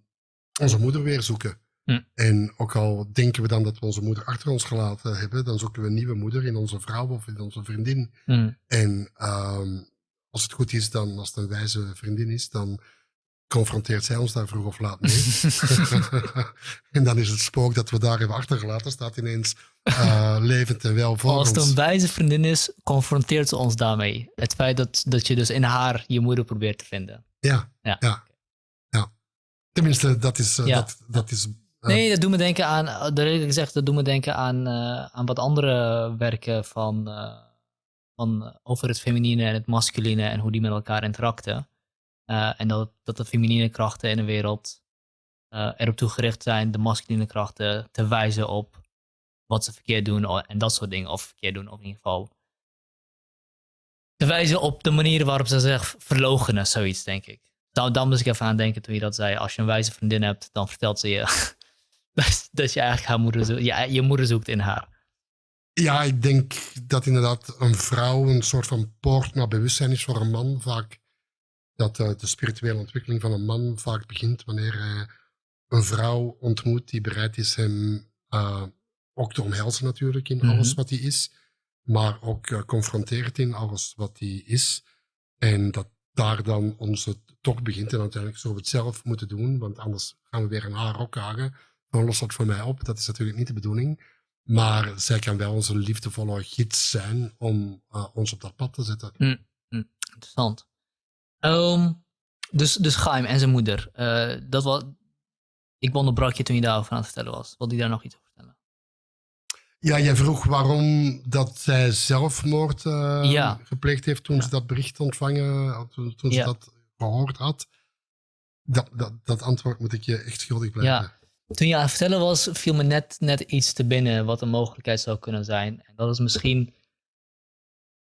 onze moeder weer zoeken. Mm. En ook al denken we dan dat we onze moeder achter ons gelaten hebben, dan zoeken we een nieuwe moeder in onze vrouw of in onze vriendin. Mm. En ehm, als het goed is, dan als het een wijze vriendin is, dan confronteert zij ons daar vroeg of laat mee. en dan is het spook dat we daar hebben achtergelaten, staat ineens uh, levend en wel voor Als het een wijze vriendin is, confronteert ze ons daarmee. Het feit dat, dat je dus in haar je moeder probeert te vinden. Ja, ja. ja. ja. Tenminste, dat is... Uh, ja. dat, dat is uh, nee, dat doet me denken aan... Dat ik gezegd, dat doet me denken aan, aan wat andere werken van, van over het feminine en het masculine en hoe die met elkaar interacten. Uh, en dat, dat de feminine krachten in de wereld uh, erop toegericht zijn de masculine krachten te wijzen op wat ze verkeerd doen en dat soort dingen. Of verkeerd doen, of in ieder geval te wijzen op de manier waarop ze zich verlogenen, zoiets denk ik. Dan, dan moest ik even aan denken toen je dat zei. Als je een wijze vriendin hebt, dan vertelt ze je dat je eigenlijk haar moeder zoekt, je, je moeder zoekt in haar. Ja, ik denk dat inderdaad een vrouw een soort van poort naar bewustzijn is voor een man. Vaak dat uh, de spirituele ontwikkeling van een man vaak begint wanneer hij een vrouw ontmoet die bereid is hem uh, ook te omhelzen natuurlijk in mm -hmm. alles wat hij is, maar ook uh, confronteert in alles wat hij is. En dat daar dan onze tocht begint en uiteindelijk zullen we het zelf moeten doen, want anders gaan we weer een haar hagen. Dan lost dat voor mij op. Dat is natuurlijk niet de bedoeling. Maar zij kan wel onze liefdevolle gids zijn om uh, ons op dat pad te zetten. Mm, mm, interessant. Um, dus, dus Gaim en zijn moeder. Uh, dat was, ik onderbrak je toen je daarover aan het vertellen was. Wilde je daar nog iets over vertellen? Ja, jij vroeg waarom dat zij zelfmoord uh, ja. gepleegd heeft toen ja. ze dat bericht ontvangen, toen, toen ja. ze dat gehoord had. Dat, dat, dat antwoord moet ik je echt schuldig blijven. Ja. Toen je aan het vertellen was, viel me net, net iets te binnen wat een mogelijkheid zou kunnen zijn. En dat is misschien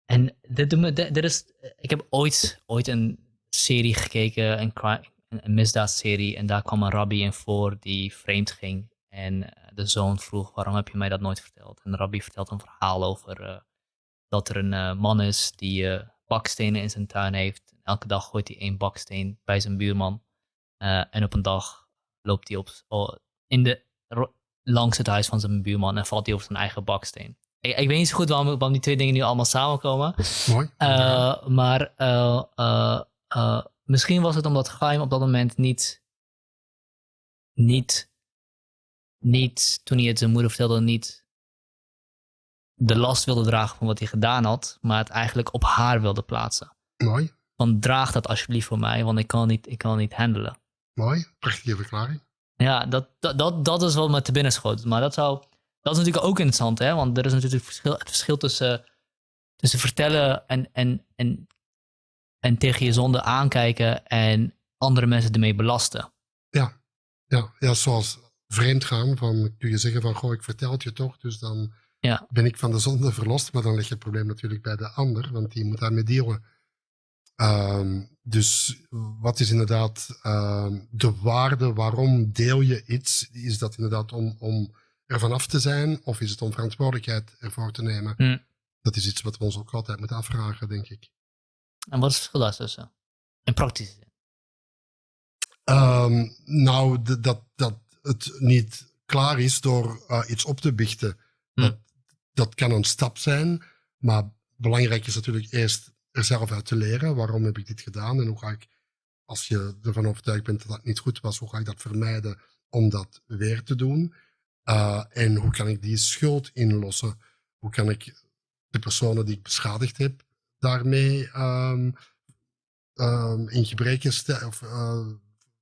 en dit doet me, is, ik heb ooit, ooit een serie gekeken, een, misdaadserie, en daar kwam een rabbi in voor die vreemd ging. En eh, de zoon vroeg, waarom heb je mij dat nooit verteld? En de rabbi vertelt een verhaal over uh, dat er een uh, man is die bakstenen in zijn tuin heeft. Elke dag gooit hij één baksteen bij zijn buurman. en op een dag loopt hij op, in de, langs het huis van zijn buurman en valt hij over zijn eigen baksteen. Ik, ik, weet niet zo goed waarom, waarom, die twee dingen nu allemaal samenkomen. Mooi. Uh, maar uh, uh, misschien was het omdat Gaim op dat moment niet, niet, niet, toen hij het zijn moeder vertelde, niet de last wilde dragen van wat hij gedaan had, maar het eigenlijk op haar wilde plaatsen. Mooi. Van draag dat alsjeblieft voor mij, want ik kan niet, ik kan niet handelen. Mooi, prachtige verklaring. Ja, dat, dat, dat, dat is wat me te binnen schoot. Maar dat zou dat is natuurlijk ook interessant, hè? want er is natuurlijk verschil, het verschil tussen, tussen vertellen en, en, en, en tegen je zonde aankijken en andere mensen ermee belasten. Ja, ja, ja zoals vreemd gaan. Van, kun je zeggen van, goh, ik vertel het je toch, dus dan ja. ben ik van de zonde verlost. Maar dan leg je het probleem natuurlijk bij de ander, want die moet daarmee dealen. Um, dus wat is inderdaad um, de waarde? Waarom deel je iets? Is dat inderdaad om, om ervan af te zijn? Of is het om verantwoordelijkheid ervoor te nemen? Mm. Dat is iets wat we ons ook altijd moeten afvragen, denk ik. En wat is het verschil tussen? In praktische zin? Um, nou, dat, dat het niet klaar is door uh, iets op te biechten. Mm. Dat, dat kan een stap zijn, maar belangrijk is natuurlijk eerst er zelf uit te leren. Waarom heb ik dit gedaan en hoe ga ik, als je ervan overtuigd bent dat dat niet goed was, hoe ga ik dat vermijden om dat weer te doen? Uh, en hoe kan ik die schuld inlossen? Hoe kan ik de personen die ik beschadigd heb daarmee um, um, in gebreken of, uh,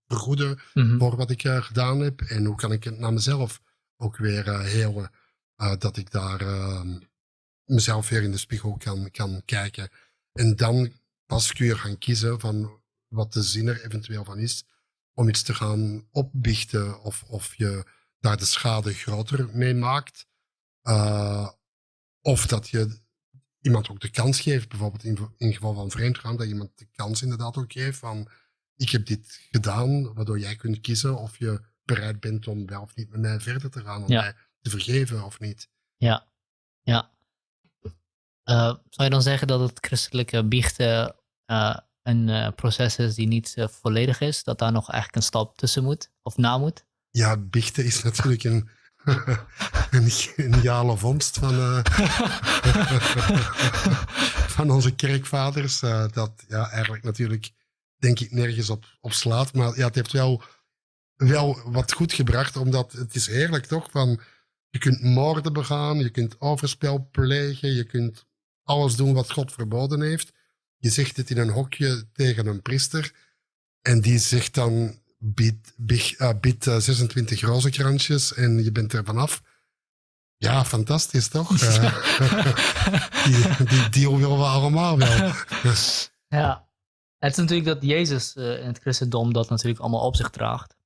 vergoeden Mhm. voor wat ik uh, gedaan heb? En hoe kan ik het naar mezelf ook weer helen? Dat ik daar uh, mezelf weer in de spiegel kan, kan kijken. En dan pas kun je gaan kiezen van wat de zin er eventueel van is om iets te gaan opbiechten of, of je daar de schade groter mee maakt. Uh, of dat je iemand ook de kans geeft, bijvoorbeeld in, in geval van vreemdgaan, dat iemand de kans inderdaad ook geeft van ik heb dit gedaan, waardoor jij kunt kiezen of je bereid bent om wel of niet met mij verder te gaan, om Ja. mij te vergeven of niet. Ja, ja. Eh, zou je dan zeggen dat het christelijke biechten eh, een eh, proces is die niet eh, volledig is? Dat daar nog eigenlijk een stap tussen moet of na moet? Ja, biechten is natuurlijk een, een geniale vondst van, eh, van onze kerkvaders. eh, dat ja, eigenlijk natuurlijk, denk ik, nergens op, op slaat. Maar ja, het heeft wel, wel wat goed gebracht, omdat het is heerlijk toch? Van, je kunt moorden begaan, je kunt overspel plegen, je kunt alles doen wat God verboden heeft. Je zegt het in een hokje tegen een priester. En die zegt dan, bied, bied, uh, uh, 26 rozenkrantjes en je bent er vanaf. Ja, fantastisch toch? Uh, die, die deal willen we allemaal wel. ja. Het is natuurlijk dat Jezus uh, in het christendom dat natuurlijk allemaal op zich draagt.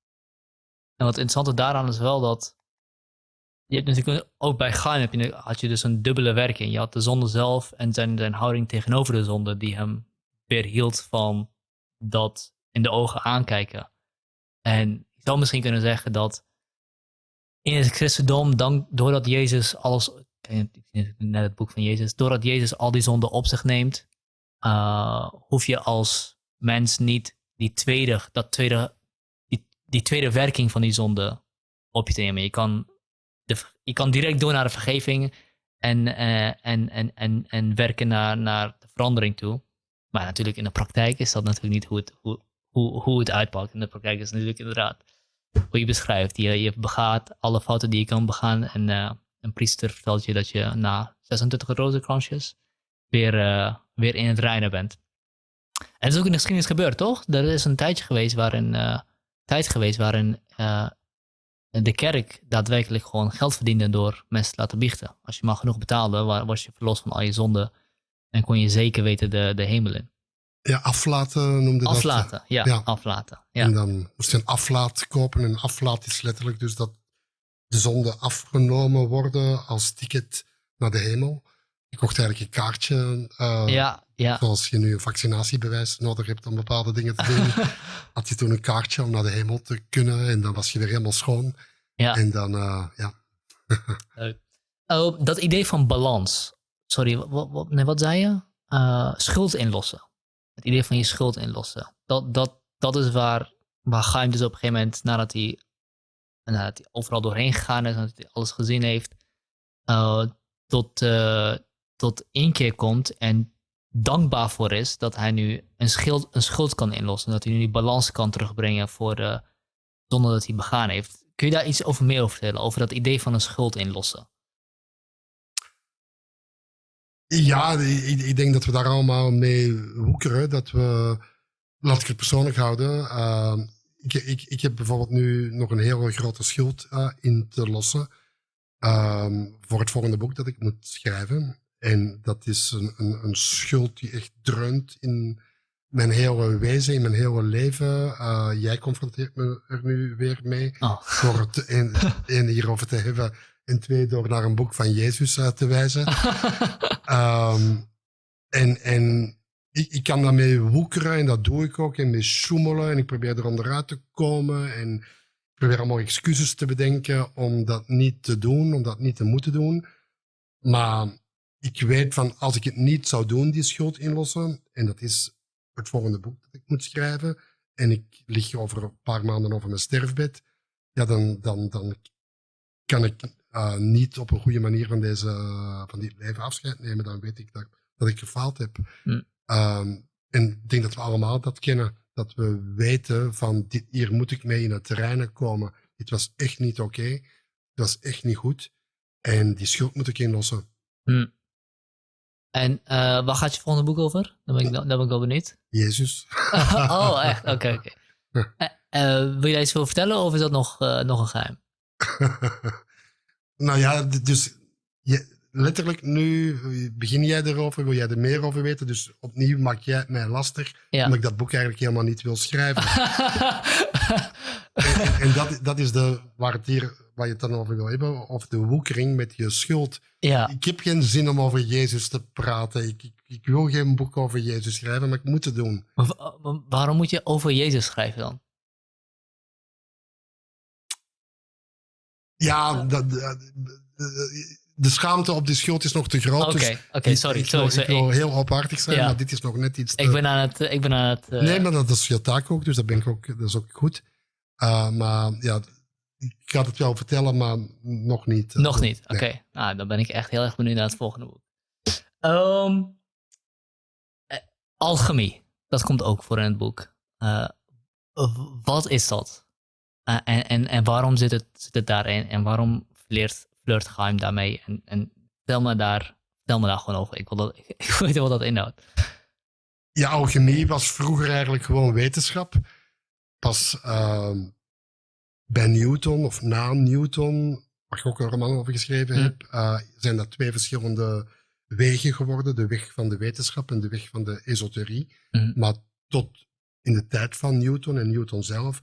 En wat interessante daaraan is wel dat je hebt natuurlijk ook bij heb je, had je dus een dubbele werking. Je had de zonde zelf en zijn, zijn houding tegenover de zonde die hem weerhield van dat in de ogen aankijken. En ik zou misschien kunnen zeggen dat in het christendom, dan, doordat Jezus alles, net het boek van Jezus, doordat Jezus al die zonden op zich neemt, uh, hoef je als mens niet die tweede, dat tweede, die, die tweede werking van die zonde op je te nemen. Je kan, de, je kan direct door naar de vergeving en, uh, en, en, en, en werken naar, naar de verandering toe. Maar natuurlijk in de praktijk is dat natuurlijk niet hoe het, hoe, hoe, hoe het uitpakt. In de praktijk is natuurlijk inderdaad hoe je beschrijft. Je, je begaat alle fouten die je kan begaan. En uh, een priester vertelt je dat je na 26 rozenkransjes weer, uh, weer in het reinen bent. En dat is ook in de geschiedenis gebeurd, toch? Er is een tijdje geweest waarin, uh, tijd geweest waarin de kerk daadwerkelijk gewoon geld verdiende door mensen te laten biechten. Als je maar genoeg betaalde, was je verlost van al je zonden en kon je zeker weten de, de hemel in. Ja, aflaten noemde dat. Aflaten, ja, ja. aflaten. Ja. En dan moest je een aflaat kopen. En aflaat is letterlijk dus dat de zonden afgenomen worden als ticket naar de hemel. Je kocht eigenlijk een kaartje. Uh, ja, ja. Zoals je nu een vaccinatiebewijs nodig hebt om bepaalde dingen te doen. had je toen een kaartje om naar de hemel te kunnen. En dan was je weer helemaal schoon. Ja. En dan, uh, ja. oh, dat idee van balans. Sorry, wat, wat, nee, wat zei je? Uh, schuld inlossen. Het idee van je schuld inlossen. Dat, dat, dat is waar, waar Chaim dus op een gegeven moment, nadat hij, nadat hij overal doorheen gegaan is, nadat hij alles gezien heeft, uh, tot, tot één keer komt en dankbaar voor is dat hij nu een, schuld, een schuld kan inlossen. Dat hij nu die balans kan terugbrengen voor de zonde dat hij begaan heeft. Kun je daar iets over meer over vertellen? Over dat idee van een schuld inlossen? Ja, ik, ik, denk dat we daar allemaal mee woekeren. Dat we, laat ik het persoonlijk houden. Uh, ik, ik, ik heb bijvoorbeeld nu nog een hele grote schuld uh, in te lossen. Uh, voor het volgende boek dat ik moet schrijven. En dat is een, een, een schuld die echt dreunt in mijn hele wezen, in mijn hele leven. Uh, jij confronteert me er nu weer mee. Oh. Door het één hierover te hebben. En twee, door naar een boek van Jezus uh, te wijzen. um, en en ik, ik, kan daarmee woekeren en dat doe ik ook. En mee sjoemelen en ik probeer er onderuit te komen. En ik probeer allemaal excuses te bedenken om dat niet te doen, om dat niet te moeten doen. Maar ik weet van als ik het niet zou doen, die schuld inlossen. En dat is het volgende boek dat ik moet schrijven. En ik lig over een paar maanden over mijn sterfbed. Ja, dan, dan, dan kan ik uh, niet op een goede manier van, deze, van dit leven afscheid nemen. Dan weet ik dat, dat ik gefaald heb. Hm. Ehm, en ik denk dat we allemaal dat kennen. Dat we weten van dit, hier moet ik mee in het terrein komen. Dit was echt niet oké. Het was echt niet goed. En die schuld moet ik inlossen. Hm. En uh, waar gaat je volgende boek over? Dan ben ik, dan ben ik wel benieuwd. Jezus. oh, echt? Oké, oké. Uh, wil jij iets veel vertellen of is dat nog, nog een geheim? nou ja, dus je, letterlijk nu begin jij erover, wil jij er meer over weten. Dus opnieuw maak jij het mij lastig, ja. omdat ik dat boek eigenlijk helemaal niet wil schrijven. en, en dat, dat is de, waar, het hier, waar je het dan over wil hebben, of de woekering met je schuld. Ja. Ik heb geen zin om over Jezus te praten. Ik, ik, ik wil geen boek over Jezus schrijven, maar ik moet het doen. Maar waarom moet je over Jezus schrijven dan? Ja, dat, de schaamte op die schuld is nog te groot. Oké, dus oké, sorry. Ik, sorry, wil, ik wil heel opartig zijn, maar dit is nog net iets te... Ik ben aan het... Ik ben aan het uh... Nee, maar dat is je taak ook, dus dat, ben ik ook, dat is ook goed. Uh, maar ja, ik ga het wel vertellen, maar nog niet. Uh, nog niet, oké. Okay. Nou, dan ben ik echt heel erg benieuwd naar het volgende boek. Um, alchemie, dat komt ook voor in het boek. wat is dat? En, en, en waarom zit het, zit het daarin? En waarom leert flirt geheim daarmee. En, en tel, me daar, tel me daar gewoon over. Ik wil, dat, ik wil weten wat dat inhoudt. Ja, alchemie was vroeger eigenlijk gewoon wetenschap. Pas uh, bij Newton of na Newton, waar ik ook een roman over geschreven hm. heb, uh, zijn dat twee verschillende wegen geworden. De weg van de wetenschap en de weg van de esoterie. Hm. Maar tot in de tijd van Newton en Newton zelf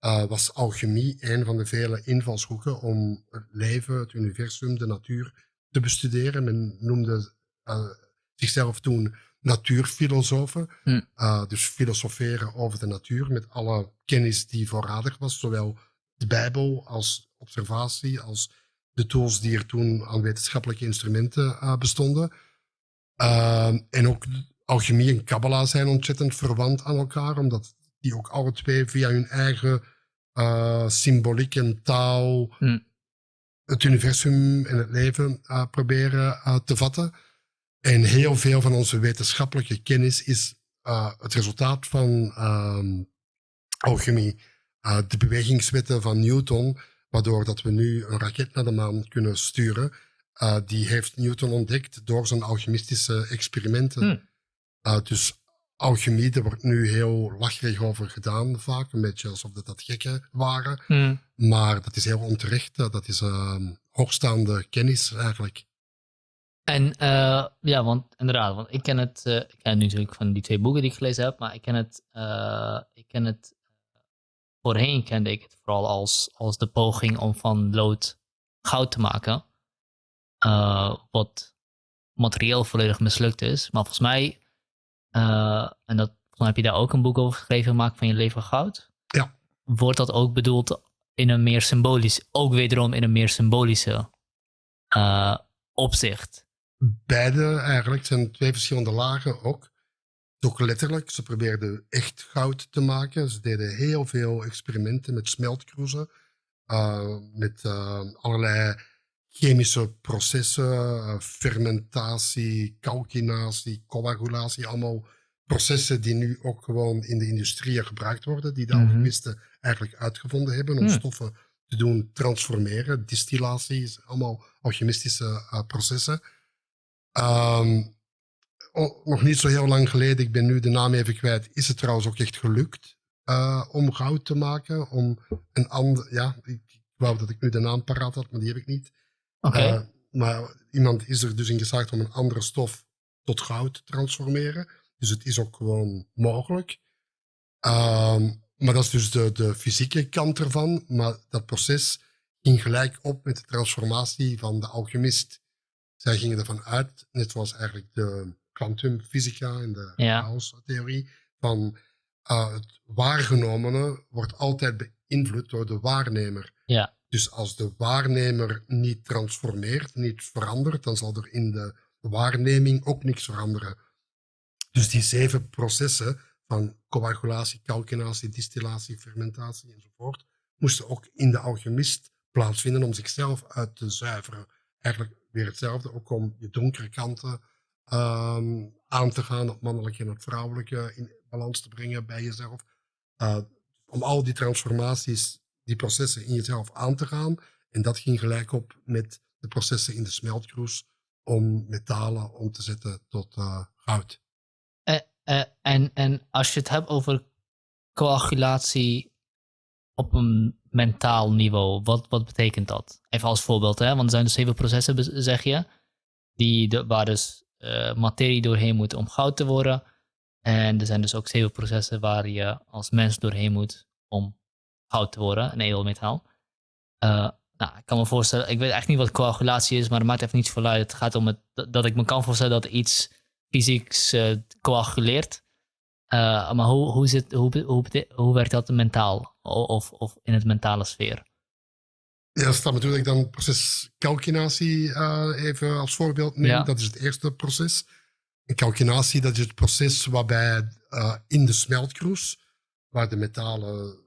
uh, was alchemie een van de vele invalshoeken om het leven, het universum, de natuur te bestuderen. Men noemde uh, zichzelf toen natuurfilosofen. Hm. Uh, dus filosoferen over de natuur met alle kennis die voorradig was, zowel de Bijbel als observatie, als de tools die er toen aan wetenschappelijke instrumenten bestonden. en ook alchemie en kabbala zijn ontzettend verwant aan elkaar, omdat die ook alle twee via hun eigen uh, symboliek en taal hm. het universum en het leven uh, proberen uh, te vatten. En heel veel van onze wetenschappelijke kennis is het resultaat van ehm, alchemie. de bewegingswetten van Newton, waardoor dat we nu een raket naar de maan kunnen sturen, die heeft Newton ontdekt door zijn alchemistische experimenten. Hm. dus alchemie, daar wordt nu heel lacherig over gedaan vaak. Een beetje alsof dat, dat gekken waren. Hmm. Maar dat is heel onterecht. Dat is uh, hoogstaande kennis eigenlijk. En uh, ja, want inderdaad, want ik ken het, uh, ik ken het nu natuurlijk van die twee boeken die ik gelezen heb, maar ik ken het, uh, ik ken het, voorheen kende ik het vooral als, als de poging om van lood goud te maken. wat materieel volledig mislukt is. Maar volgens mij uh, en dat, dan heb je daar ook een boek over geschreven, Maak van je leven goud. Ja. Wordt dat ook bedoeld in een meer symbolisch, ook wederom in een meer symbolische uh, opzicht? Beide eigenlijk. Het zijn twee verschillende lagen ook. Toch letterlijk. Ze probeerden echt goud te maken. Ze deden heel veel experimenten met smeltkroezen. Uh, met allerlei chemische processen, uh, fermentatie, calcinatie, coagulatie, allemaal processen die nu ook gewoon in de industrie gebruikt worden, die de mm -hmm. alchemisten eigenlijk uitgevonden hebben om mm. stoffen te doen transformeren. Distillatie is allemaal alchemistische uh, processen. Um, oh, nog niet zo heel lang geleden, ik ben nu de naam even kwijt, is het trouwens ook echt gelukt uh, om goud te maken. Om een ander, ja, ik, ik wou dat ik nu de naam paraat had, maar die heb ik niet. Okay. Uh, maar iemand is er dus in geslaagd om een andere stof tot goud te transformeren. Dus het is ook gewoon mogelijk. Uh, maar dat is dus de, de fysieke kant ervan. Maar dat proces ging gelijk op met de transformatie van de alchemist. Zij gingen ervan uit, net zoals eigenlijk de kwantumfysica en de ja. chaostheorie, van uh, het waargenomene wordt altijd beïnvloed door de waarnemer. Ja. Dus als de waarnemer niet transformeert, niet verandert, dan zal er in de waarneming ook niks veranderen. Dus die zeven processen van coagulatie, calcinatie, distillatie, fermentatie enzovoort, moesten ook in de alchemist plaatsvinden om zichzelf uit te zuiveren. Eigenlijk weer hetzelfde, ook om je donkere kanten ehm, aan te gaan, het mannelijke en het vrouwelijke in balans te brengen bij jezelf. Uh, om al die transformaties, die processen in jezelf aan te gaan. En dat ging gelijk op met de processen in de smeltkroes om metalen om te zetten tot uh, goud. Uh, en, en als je het hebt over coagulatie op een mentaal niveau, wat, wat betekent dat? Even als voorbeeld, hè? want er zijn dus zeven processen, zeg je, die de, waar dus materie doorheen moet om goud te worden. En er zijn dus ook zeven processen waar je als mens doorheen moet om goud te worden, een edelmetaal. Uh, nou, ik kan me voorstellen, ik weet echt niet wat coagulatie is, maar het maakt even niet zoveel uit. Het gaat om het, dat ik me kan voorstellen dat iets fysieks uh, coaguleert. Uh, maar hoe, hoe, zit, hoe, hoe, hoe werkt dat mentaal of, of in het mentale sfeer? Ja, staat natuurlijk dan het proces calcinatie uh, even als voorbeeld. Ja. Dat is het eerste proces. En calcinatie, dat is het proces waarbij uh, in de smeltkroes, waar de metalen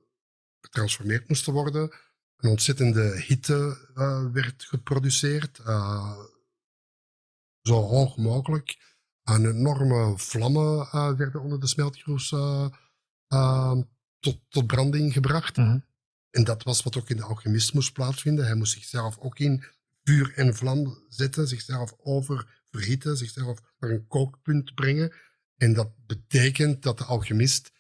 getransformeerd moesten worden, een ontzettende hitte uh, werd geproduceerd. zo hoog mogelijk. Een enorme vlammen werden onder de smeltkroes tot, tot branding gebracht. Mm -hmm. En dat was wat ook in de alchemist moest plaatsvinden. Hij moest zichzelf ook in vuur en vlam zetten, zichzelf oververhitten, zichzelf naar een kookpunt brengen. En dat betekent dat de alchemist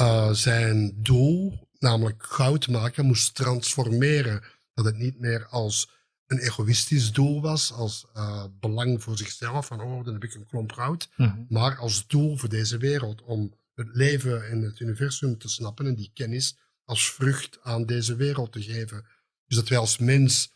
uh, zijn doel, namelijk goud maken, moest transformeren. Dat het niet meer als een egoïstisch doel was, als uh, belang voor zichzelf, van oh, dan heb ik een klomp goud, mm -hmm. maar als doel voor deze wereld, om het leven en het universum te snappen en die kennis als vrucht aan deze wereld te geven. Dus dat wij als mens,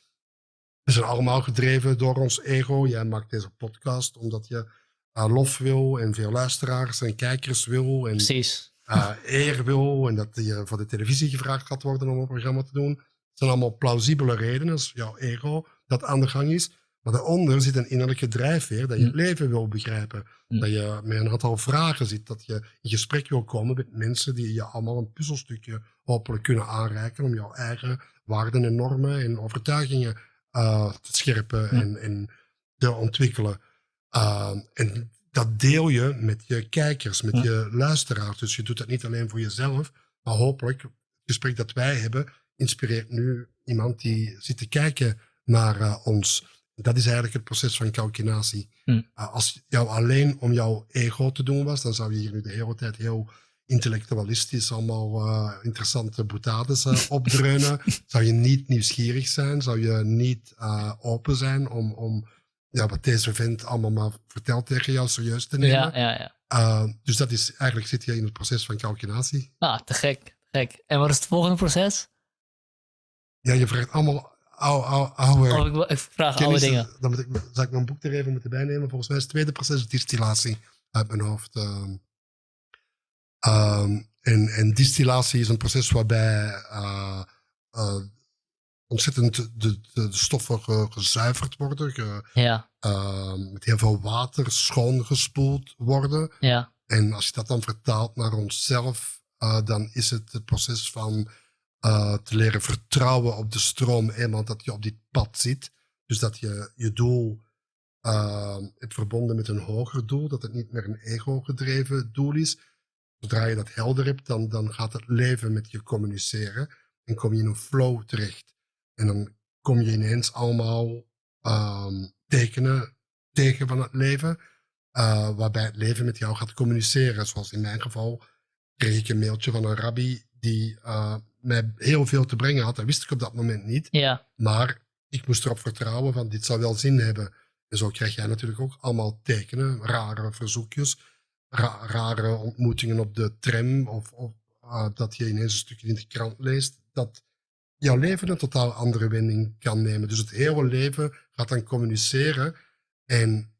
we zijn allemaal gedreven door ons ego. Jij maakt deze podcast omdat je uh, lof wil en veel luisteraars en kijkers wil. En, Precies. Uh, eer wil en dat je voor de televisie gevraagd gaat worden om een programma te doen. Dat zijn allemaal plausibele redenen, als jouw ego dat aan de gang is. Maar daaronder zit een innerlijke drijfveer dat je het leven wil begrijpen. Dat je met een aantal vragen zit, dat je in gesprek wil komen met mensen die je allemaal een puzzelstukje hopelijk kunnen aanreiken om jouw eigen waarden en normen en overtuigingen uh, te scherpen en, en te ontwikkelen. Uh, en dat deel je met je kijkers, met je luisteraars. Dus je doet dat niet alleen voor jezelf, maar hopelijk het gesprek dat wij hebben inspireert nu iemand die zit te kijken naar uh, ons. Dat is eigenlijk het proces van calcinatie. Hm. Uh, als jou alleen om jouw ego te doen was, dan zou je hier nu de hele tijd heel intellectualistisch allemaal uh, interessante boutades uh, opdreunen. zou je niet nieuwsgierig zijn? Zou je niet open zijn om, om ja, wat deze vent allemaal maar vertelt tegen jou serieus te nemen? Ja, ja, ja. dus dat is, eigenlijk zit je in het proces van calculatie. Ah, te gek, gek. En wat is het volgende proces? Ja, je vraagt allemaal oude, oude, oude oh, ik, ik, vraag kennis, oude dingen. Dan moet ik, zou ik mijn boek er even moeten bijnemen. Volgens mij is het tweede proces distillatie uit mijn hoofd. Um, en, en, distillatie is een proces waarbij uh, uh, ontzettend de, de, de stoffen ge, gezuiverd worden. Ge, ja. uh, met heel veel water schoongespoeld worden. Ja. En als je dat dan vertaalt naar onszelf, uh, dan is het het proces van uh, te leren vertrouwen op de stroom, eenmaal dat je op dit pad zit. Dus dat je je doel uh, het verbonden met een hoger doel, dat het niet meer een ego-gedreven doel is. Zodra je dat helder hebt, dan, dan gaat het leven met je communiceren en kom je in een flow terecht. En dan kom je ineens allemaal um, tekenen tegen van het leven, uh, waarbij het leven met jou gaat communiceren. Zoals in mijn geval kreeg ik een mailtje van een rabbi die uh, mij heel veel te brengen had. Dat wist ik op dat moment niet. Ja. Maar ik moest erop vertrouwen van dit zou wel zin hebben. En zo krijg jij natuurlijk ook allemaal tekenen, rare verzoekjes, ra rare ontmoetingen op de tram of, of uh, dat je ineens een stukje in de krant leest. Dat jouw leven een totaal andere wending kan nemen. Dus het hele leven gaat dan communiceren. En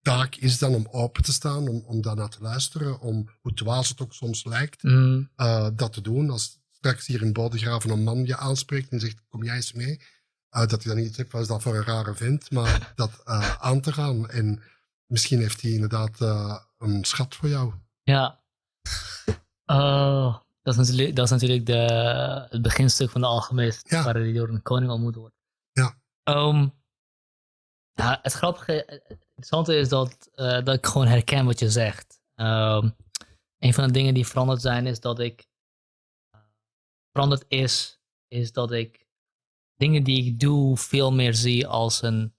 taak is dan om open te staan, om, om daarnaar te luisteren, om hoe dwaas het ook soms lijkt, mm. uh, dat te doen. Als straks hier in Bodegraven een man je aanspreekt en zegt, kom jij eens mee? Uh, dat hij dan niet zegt, wat is dat voor een rare vent? Maar dat uh, aan te gaan. En misschien heeft hij inderdaad een schat voor jou. Ja. Oh, dat is natuurlijk, dat is natuurlijk de, het beginstuk van de alchemist, ja. waar hij door een koning ontmoet wordt. Ja. Um, ja, het grappige, interessante is dat, eh, dat ik gewoon herken wat je zegt. Ehm, een van de dingen die veranderd zijn is dat ik. veranderd is, is dat ik dingen die ik doe veel meer zie als een.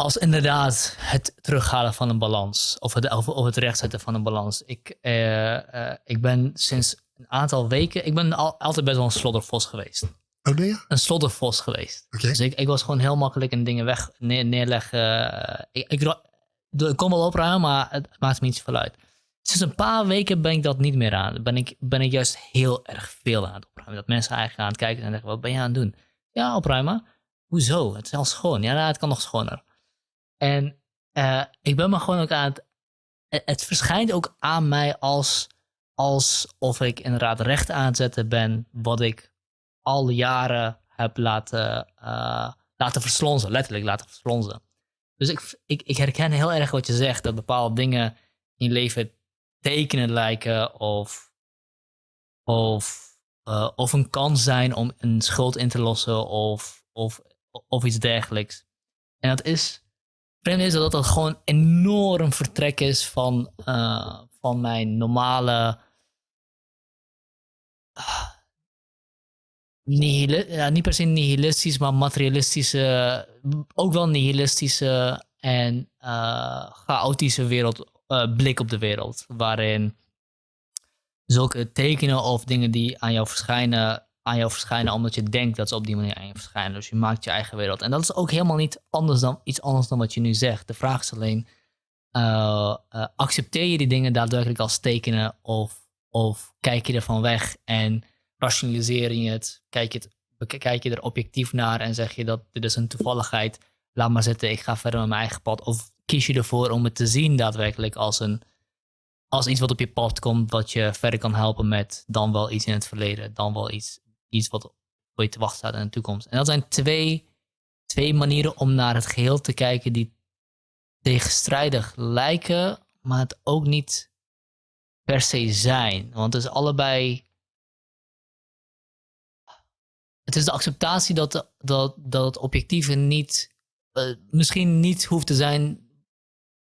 Als inderdaad het terughalen van een balans. Of het, of, het rechtzetten van een balans. Ik, eh, eh, ik ben sinds een aantal weken. Ik ben al, altijd best wel een sloddervos geweest. Oh, je? Een sloddervos geweest. Dus ik, ik was gewoon heel makkelijk in dingen weg neer, neerleggen. Ik, ik, kom wel opruimen, maar het maakt me niet zoveel uit. Sinds een paar weken ben ik dat niet meer aan. Ben ik, ben ik juist heel erg veel aan het opruimen. Dat mensen eigenlijk aan het kijken en zeggen, wat ben je aan het doen? Ja, opruimen. Hoezo? Het is al schoon. Ja, nou, het kan nog schoner. En eh, ik ben me gewoon ook aan het... Het, het verschijnt ook aan mij als, alsof ik inderdaad recht aan zetten ben... wat ik al jaren heb laten, eh, laten verslonzen. Letterlijk laten verslonzen. Dus ik, ik, ik herken heel erg wat je zegt. Dat bepaalde dingen in leven tekenen lijken. Of, of, eh, of een kans zijn om een schuld in te lossen. Of, of, of iets dergelijks. En dat is... Vreemd is dat dat gewoon enorm vertrek is van, eh, van mijn normale... nihili- ja, niet per se nihilistisch, maar materialistische, ook wel nihilistische en eh, chaotische wereld, eh, blik op de wereld. Waarin zulke tekenen of dingen die aan jou verschijnen, aan jou verschijnen omdat je denkt dat ze op die manier aan je verschijnen. Dus je maakt je eigen wereld. En dat is ook helemaal niet anders dan, iets anders dan wat je nu zegt. De vraag is alleen, eh, eh, accepteer je die dingen daadwerkelijk als tekenen of, of kijk je ervan weg en rationaliseer je het, kijk je, kijk je er objectief naar en zeg je dat dit is een toevalligheid, laat maar zitten, ik ga verder met mijn eigen pad. Of kies je ervoor om het te zien daadwerkelijk als, een, als iets wat op je pad komt, wat je verder kan helpen met dan wel iets in het verleden, dan wel iets, iets wat voor je te wachten staat in de toekomst. En dat zijn twee, twee manieren om naar het geheel te kijken die tegenstrijdig lijken, maar het ook niet per se zijn. Want het is allebei. Het is de acceptatie dat, dat, dat het objectieve niet. eh, misschien niet hoeft te zijn.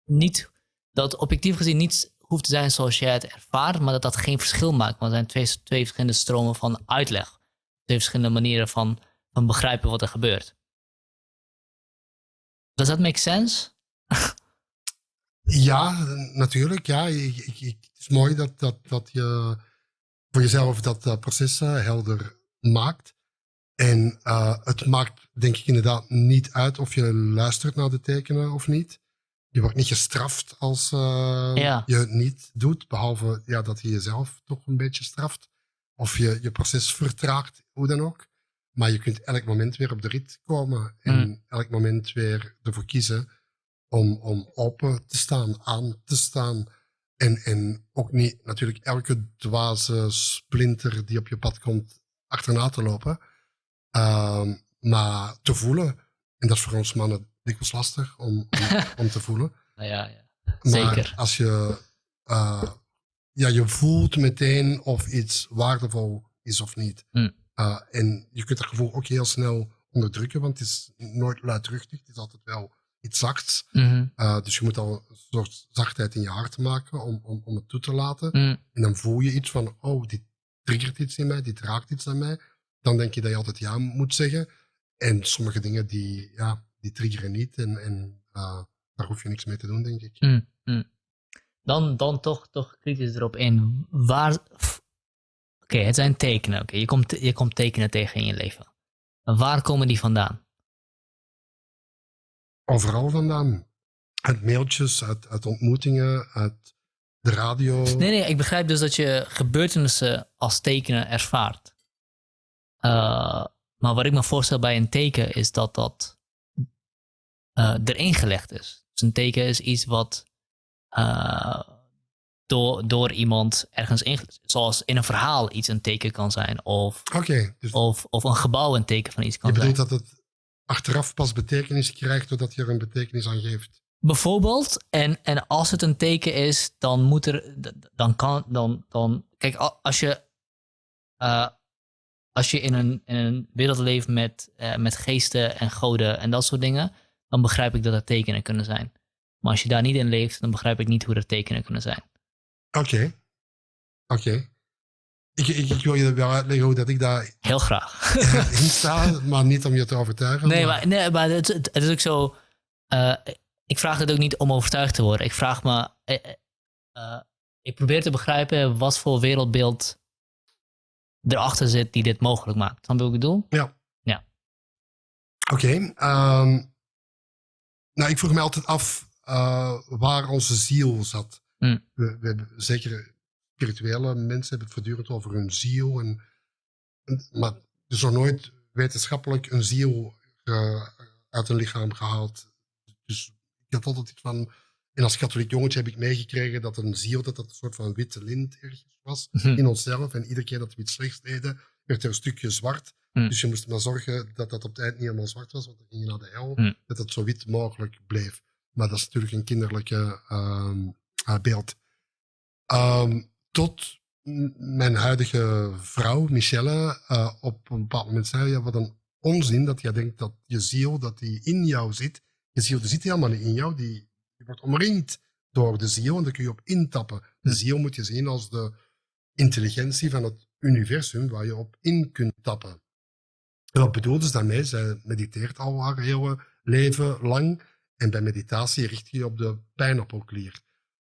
Niet, dat objectief gezien niet hoeft te zijn zoals jij het ervaart, maar dat dat geen verschil maakt. Want er zijn twee, twee verschillende stromen van uitleg. Twee verschillende manieren van, van begrijpen wat er gebeurt. Does that make sense? Ja, natuurlijk. Ja, ik, ik, het is mooi dat, dat, dat je voor jezelf dat proces eh, helder maakt. En eh, het maakt, denk ik, inderdaad niet uit of je luistert naar de tekenen of niet. Je wordt niet gestraft als eh, Ja. je het niet doet, behalve ja, dat je jezelf toch een beetje straft. Of je je proces vertraagt, hoe dan ook. Maar je kunt elk moment weer op de rit komen en Mm. elk moment weer ervoor kiezen om, om open te staan, aan te staan. En, en ook niet natuurlijk elke dwaze splinter die op je pad komt achterna te lopen. Ehm, maar te voelen. En dat is voor ons mannen dikwijls lastig om, om, om te voelen. Nou ja, ja. Maar Zeker. als je, eh, ja, je voelt meteen of iets waardevol is of niet. Eh, en je kunt dat gevoel ook heel snel onderdrukken, want het is nooit luidruchtig. Het is altijd wel iets zachts. Eh, dus je moet al een soort zachtheid in je hart maken om, om, om het toe te laten. Mm. En dan voel je iets van, oh, dit triggert iets in mij, dit raakt iets aan mij. Dan denk je dat je altijd ja moet zeggen. En sommige dingen die, ja, die triggeren niet. En, en eh, daar hoef je niks mee te doen, denk ik. Dan, dan toch, toch kritisch erop in. Waar. Oké, het zijn tekenen. Oké, je, komt, je komt tekenen tegen in je leven. Waar komen die vandaan? Overal vandaan. Uit mailtjes, uit, uit ontmoetingen, uit de radio. Nee, nee, ik begrijp dus dat je gebeurtenissen als tekenen ervaart. Eh, maar wat ik me voorstel bij een teken is dat dat eh, erin gelegd is. Dus een teken is iets wat eh, door, door iemand ergens ingelegd Zoals in een verhaal iets een teken kan zijn. Of, dus of, of een gebouw een teken van iets je kan zijn. bedoelt dat het achteraf pas betekenis krijgt doordat je er een betekenis aan geeft. Bijvoorbeeld, en, en als het een teken is, dan moet er, dan kan, dan, dan, kijk, als je, eh, als je in een, in een wereld leeft met, eh, met geesten en goden en dat soort dingen, dan begrijp ik dat het tekenen kunnen zijn. Maar als je daar niet in leeft, dan begrijp ik niet hoe er tekenen kunnen zijn. Oké. Oké. Ik, ik, ik wil je wel uitleggen hoe dat ik daar Heel graag. in sta, maar niet om je te overtuigen. Nee, maar, nee, maar het, het, het is ook zo. eh, ik vraag het ook niet om overtuigd te worden. Ik vraag me. eh, eh, ik probeer te begrijpen wat voor wereldbeeld erachter zit die dit mogelijk maakt. Snap je wat ik bedoel? Oké. ehm, nou, ik vroeg me altijd af eh, waar onze ziel zat. Hmm. We, we hebben, zeker spirituele mensen hebben het voortdurend over hun ziel. En, en- maar er is nog nooit wetenschappelijk een ziel eh, uit een lichaam gehaald. Dus ik had altijd iets van... En als katholiek jongetje heb ik meegekregen dat een ziel dat dat een soort van witte lint ergens was in onszelf. En iedere keer dat we iets slechts deden, werd er een stukje zwart. Hmm. Dus je moest maar zorgen dat dat op het eind niet helemaal zwart was, want dan ging je naar de hel. Hmm. Dat het zo wit mogelijk bleef. Maar dat is natuurlijk een kinderlijke ehm, eh, beeld. Ehm, tot mijn huidige vrouw, Michelle, eh, op een bepaald moment zei: ja, Wat een onzin dat jij denkt dat je ziel dat die in jou zit. Je ziel die zit helemaal niet in jou, die, die wordt omringd door de ziel en daar kun je op intappen. De ziel moet je zien als de intelligentie van het universum waar je op in kunt tappen. En wat bedoelde ze daarmee? Zij mediteert al haar hele leven lang. En bij meditatie richt je je op de pijnappelklier.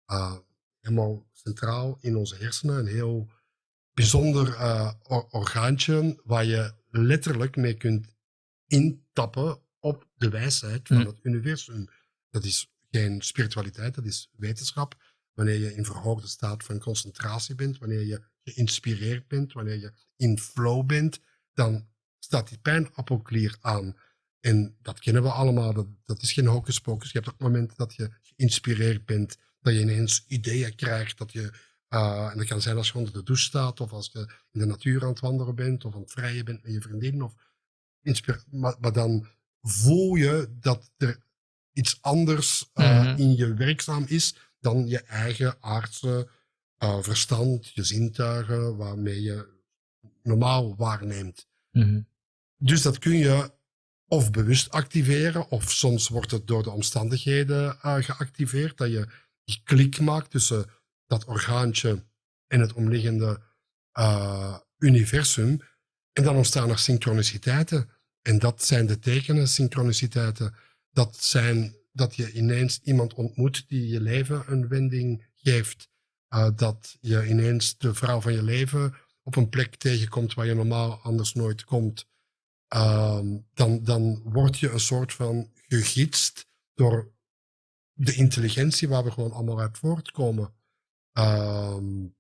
Uh, helemaal centraal in onze hersenen. Een heel bijzonder uh, or- orgaantje waar je letterlijk mee kunt intappen op de wijsheid van Mm. het universum. Dat is geen spiritualiteit, dat is wetenschap. Wanneer je in verhoogde staat van concentratie bent, wanneer je geïnspireerd bent, wanneer je in flow bent, dan staat die pijnappelklier aan. En dat kennen we allemaal, dat, dat is geen hocus pocus. Je hebt ook momenten dat je geïnspireerd bent, dat je ineens ideeën krijgt, dat je, uh, en dat kan zijn als je onder de douche staat, of als je in de natuur aan het wandelen bent, of aan het vrijen bent met je vriendin, of maar, maar dan voel je dat er iets anders uh, Mhm. in je werkzaam is dan je eigen aardse uh, verstand, je zintuigen, waarmee je normaal waarneemt. Mhm. Dus dat kun je of bewust activeren, of soms wordt het door de omstandigheden uh, geactiveerd, dat je die klik maakt tussen dat orgaantje en het omliggende uh, universum. En dan ontstaan er synchroniciteiten. En dat zijn de tekenen, synchroniciteiten. Dat zijn dat je ineens iemand ontmoet die je leven een wending geeft. Uh, dat je ineens de vrouw van je leven op een plek tegenkomt waar je normaal anders nooit komt. Um, dan, dan word je een soort van gegidst door de intelligentie waar we gewoon allemaal uit voortkomen. Um,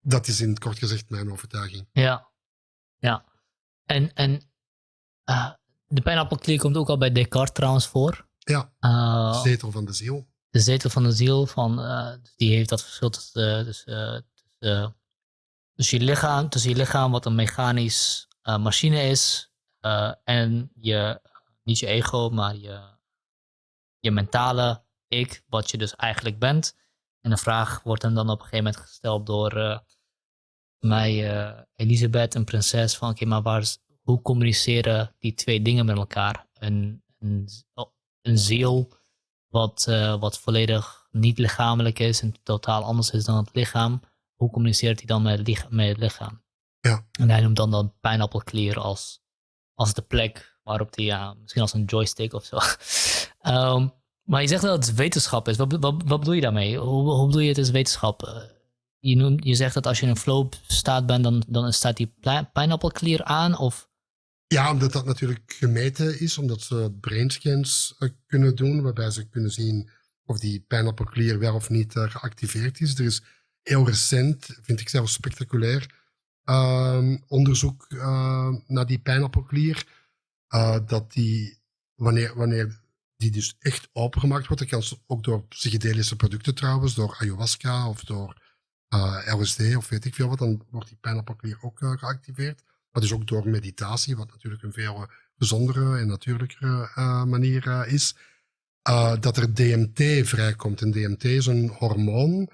dat is in het kort gezegd mijn overtuiging. Ja, ja. En, en uh, de pijnappelklier komt ook al bij Descartes trouwens voor. Ja, uh, zetel van de ziel. De zetel van de ziel, van, uh, die heeft dat verschil tussen, tussen, tussen, tussen je lichaam, tussen je lichaam wat een mechanisch machine is, uh, en je, niet je ego, maar je, je mentale ik, wat je dus eigenlijk bent. En de vraag wordt hem dan op een gegeven moment gesteld door uh, mij, uh, Elisabeth, een prinses, van oké, okay, maar waar is, hoe communiceren die twee dingen met elkaar? Een, een, een ziel wat, uh, wat volledig niet lichamelijk is en totaal anders is dan het lichaam. Hoe communiceert hij dan met met het lichaam? Ja. En hij noemt dan de pijnappelklier als, als de plek waarop hij, ja, misschien als een joystick of zo. um, maar je zegt dat het wetenschap is. Wat, wat, bedoel je daarmee? Hoe, hoe bedoel je het is wetenschap? Uh, je, noemt, je zegt dat als je in een flow staat bent, dan, dan staat die pijnappelklier aan? Of? Ja, omdat dat natuurlijk gemeten is, omdat ze brainscans uh, kunnen doen, waarbij ze kunnen zien of die pijnappelklier wel of niet uh, geactiveerd is. Er is heel recent, vind ik zelfs spectaculair, uh, onderzoek naar die pijnappelklier. Uh, dat die, wanneer, wanneer die dus echt opengemaakt wordt, dat kan ook door psychedelische producten trouwens, door ayahuasca of door uh, LSD of weet ik veel wat, dan wordt die pijnappelklier ook uh, geactiveerd. Maar dus ook door meditatie, wat natuurlijk een veel gezondere en natuurlijkere manier is. Dat er DMT vrijkomt. En DMT is een hormoon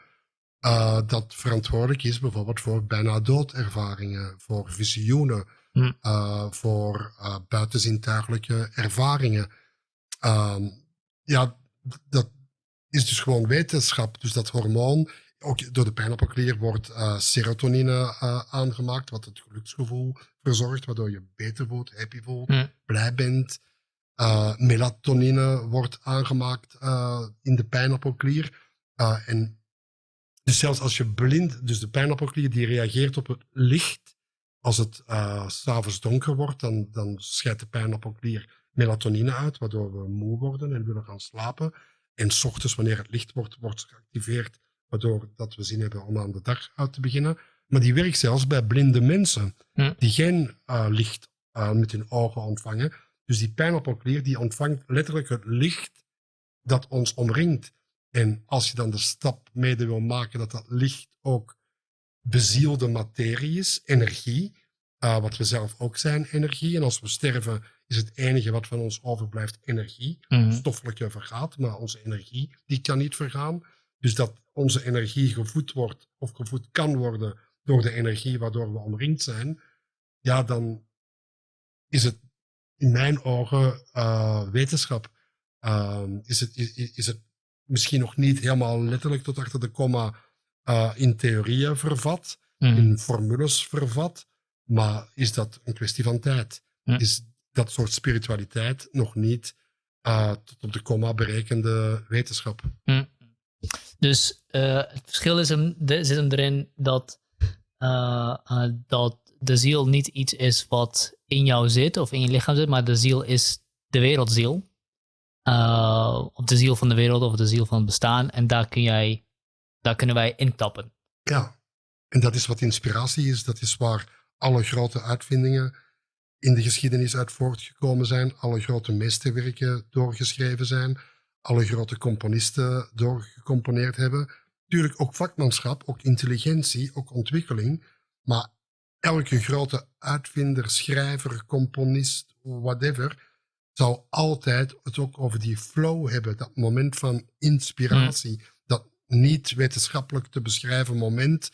uh, dat verantwoordelijk is bijvoorbeeld voor bijna doodervaringen, voor visioenen, Hm. uh, voor buitenzintuigelijke ervaringen. Ehm, ja, dat is dus gewoon wetenschap. Dus dat hormoon, ook door de pijnappelklier, wordt uh, serotonine uh, aangemaakt, wat het geluksgevoel verzorgt, waardoor je beter voelt, happy voelt, Mm. blij bent. Uh, melatonine wordt aangemaakt in de pijnappelklier. en dus zelfs als je blind, dus de pijnappelklier die reageert op het licht, als het uh, s'avonds donker wordt, dan, dan scheidt de pijnappelklier melatonine uit, waardoor we moe worden en willen gaan slapen. En s ochtends, wanneer het licht wordt, wordt geactiveerd, waardoor dat we zin hebben om aan de dag uit te beginnen. Maar die werkt zelfs bij blinde mensen, Hm. die geen uh, licht uh, met hun ogen ontvangen. Dus die pijnappelklier die ontvangt letterlijk het licht dat ons omringt. En als je dan de stap mede wil maken dat dat licht ook bezielde materie is, energie, uh, wat we zelf ook zijn, energie. En als we sterven, is het enige wat van ons overblijft energie. Mhm. Stoffelijke vergaat, maar onze energie die kan niet vergaan. Dus dat onze energie gevoed wordt of gevoed kan worden door de energie waardoor we omringd zijn, ja, dan is het in mijn ogen uh, wetenschap. Uh, is, het, is, is het misschien nog niet helemaal letterlijk tot achter de komma uh, in theorieën vervat, Mhm. in formules vervat, maar is dat een kwestie van tijd? Is dat soort spiritualiteit nog niet uh, tot op de komma berekende wetenschap? Hm. Dus uh, het verschil is hem, de, zit hem erin dat, dat de ziel niet iets is wat in jou zit of in je lichaam zit, maar de ziel is de wereldziel. Uh, of de ziel van de wereld of de ziel van het bestaan. En daar, kun jij, daar kunnen wij intappen. Ja, en dat is wat inspiratie is. Dat is waar alle grote uitvindingen in de geschiedenis uit voortgekomen zijn. Alle grote meesterwerken doorgeschreven zijn. Alle grote componisten doorgecomponeerd hebben. Tuurlijk ook vakmanschap, ook intelligentie, ook ontwikkeling. Maar elke grote uitvinder, schrijver, componist, whatever, zou altijd het ook over die flow hebben. Dat moment van inspiratie. Mm. Dat niet wetenschappelijk te beschrijven moment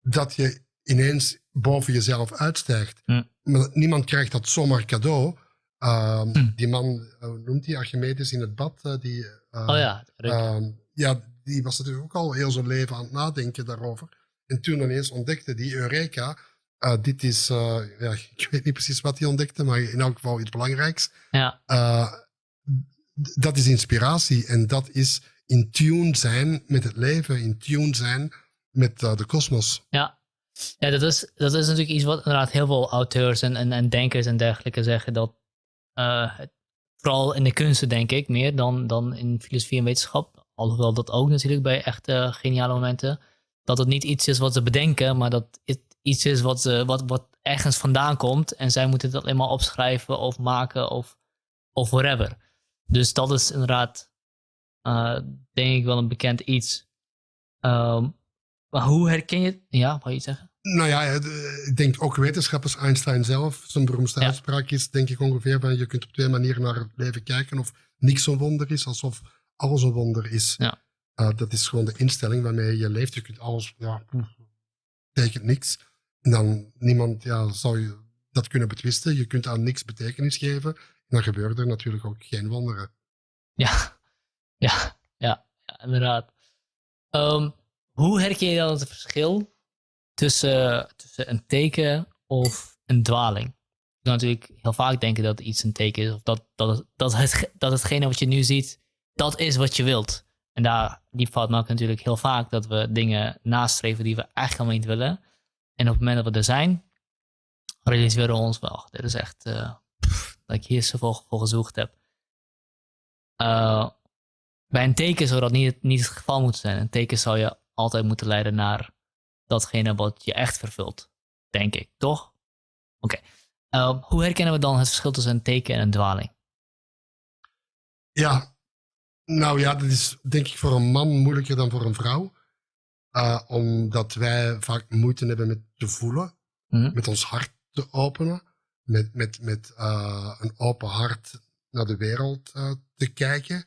dat je ineens boven jezelf uitstijgt. Mm. Maar niemand krijgt dat zomaar cadeau. Uh, mm. Die man, uh, noemt hij Archimedes in het bad? Uh, die, oh ja. ja, die was natuurlijk ook al heel zijn leven aan het nadenken daarover. En toen ineens ontdekte die Eureka. Uh, dit is, ja, ik weet niet precies wat hij ontdekte, maar in elk geval iets belangrijks. Ja. Uh, dat is inspiratie en dat is in tune zijn met het leven, in tune zijn met de kosmos. Ja, ja dat, is, dat is natuurlijk iets wat inderdaad heel veel auteurs en, en, en denkers en dergelijke zeggen. Dat vooral in de kunsten, denk ik, meer dan, dan in filosofie en wetenschap. Alhoewel dat ook natuurlijk bij echte geniale momenten. Dat het niet iets is wat ze bedenken, maar dat het iets is wat, ze, wat, wat ergens vandaan komt. En zij moeten het alleen maar opschrijven of maken of, of whatever. Dus dat is inderdaad, uh, denk ik, wel een bekend iets. Um, maar hoe herken je het? Ja, wou je zeggen? Nou ja, ik denk ook wetenschappers, Einstein zelf, zijn beroemdste ja. uitspraak is, denk ik ongeveer, van je kunt op twee manieren naar het leven kijken. Of niks een wonder is, alsof alles een wonder is. Ja. Uh, dat is gewoon de instelling waarmee je leeft. Je kunt alles, ja, betekent niks. Dan niemand, ja, zou je dat kunnen betwisten. Je kunt aan niks betekenis geven. En dan gebeuren er natuurlijk ook geen wonderen. Ja, ja, ja, inderdaad. Um, hoe herken je dan het verschil tussen, tussen een teken of een dwaling? Je kan natuurlijk heel vaak denken dat iets een teken is, of dat, dat, dat, het, dat hetgene wat je nu ziet, dat is wat je wilt. En daar, die fout maken natuurlijk heel vaak, dat we dingen nastreven die we eigenlijk helemaal niet willen. En op het moment dat we er zijn, realiseren we ons wel, dit is echt, uh, dat ik hier zoveel voor gezocht heb. Uh, bij een teken zou dat niet, niet het geval moeten zijn. Een teken zou je altijd moeten leiden naar datgene wat je echt vervult. Denk ik, toch? Oké. Uh, hoe herkennen we dan het verschil tussen een teken en een dwaling? Ja, nou ja, dat is denk ik voor een man moeilijker dan voor een vrouw. Uh, omdat wij vaak moeite hebben met te voelen, Mhm. met ons hart te openen, met, met, met uh, een open hart naar de wereld uh, te kijken.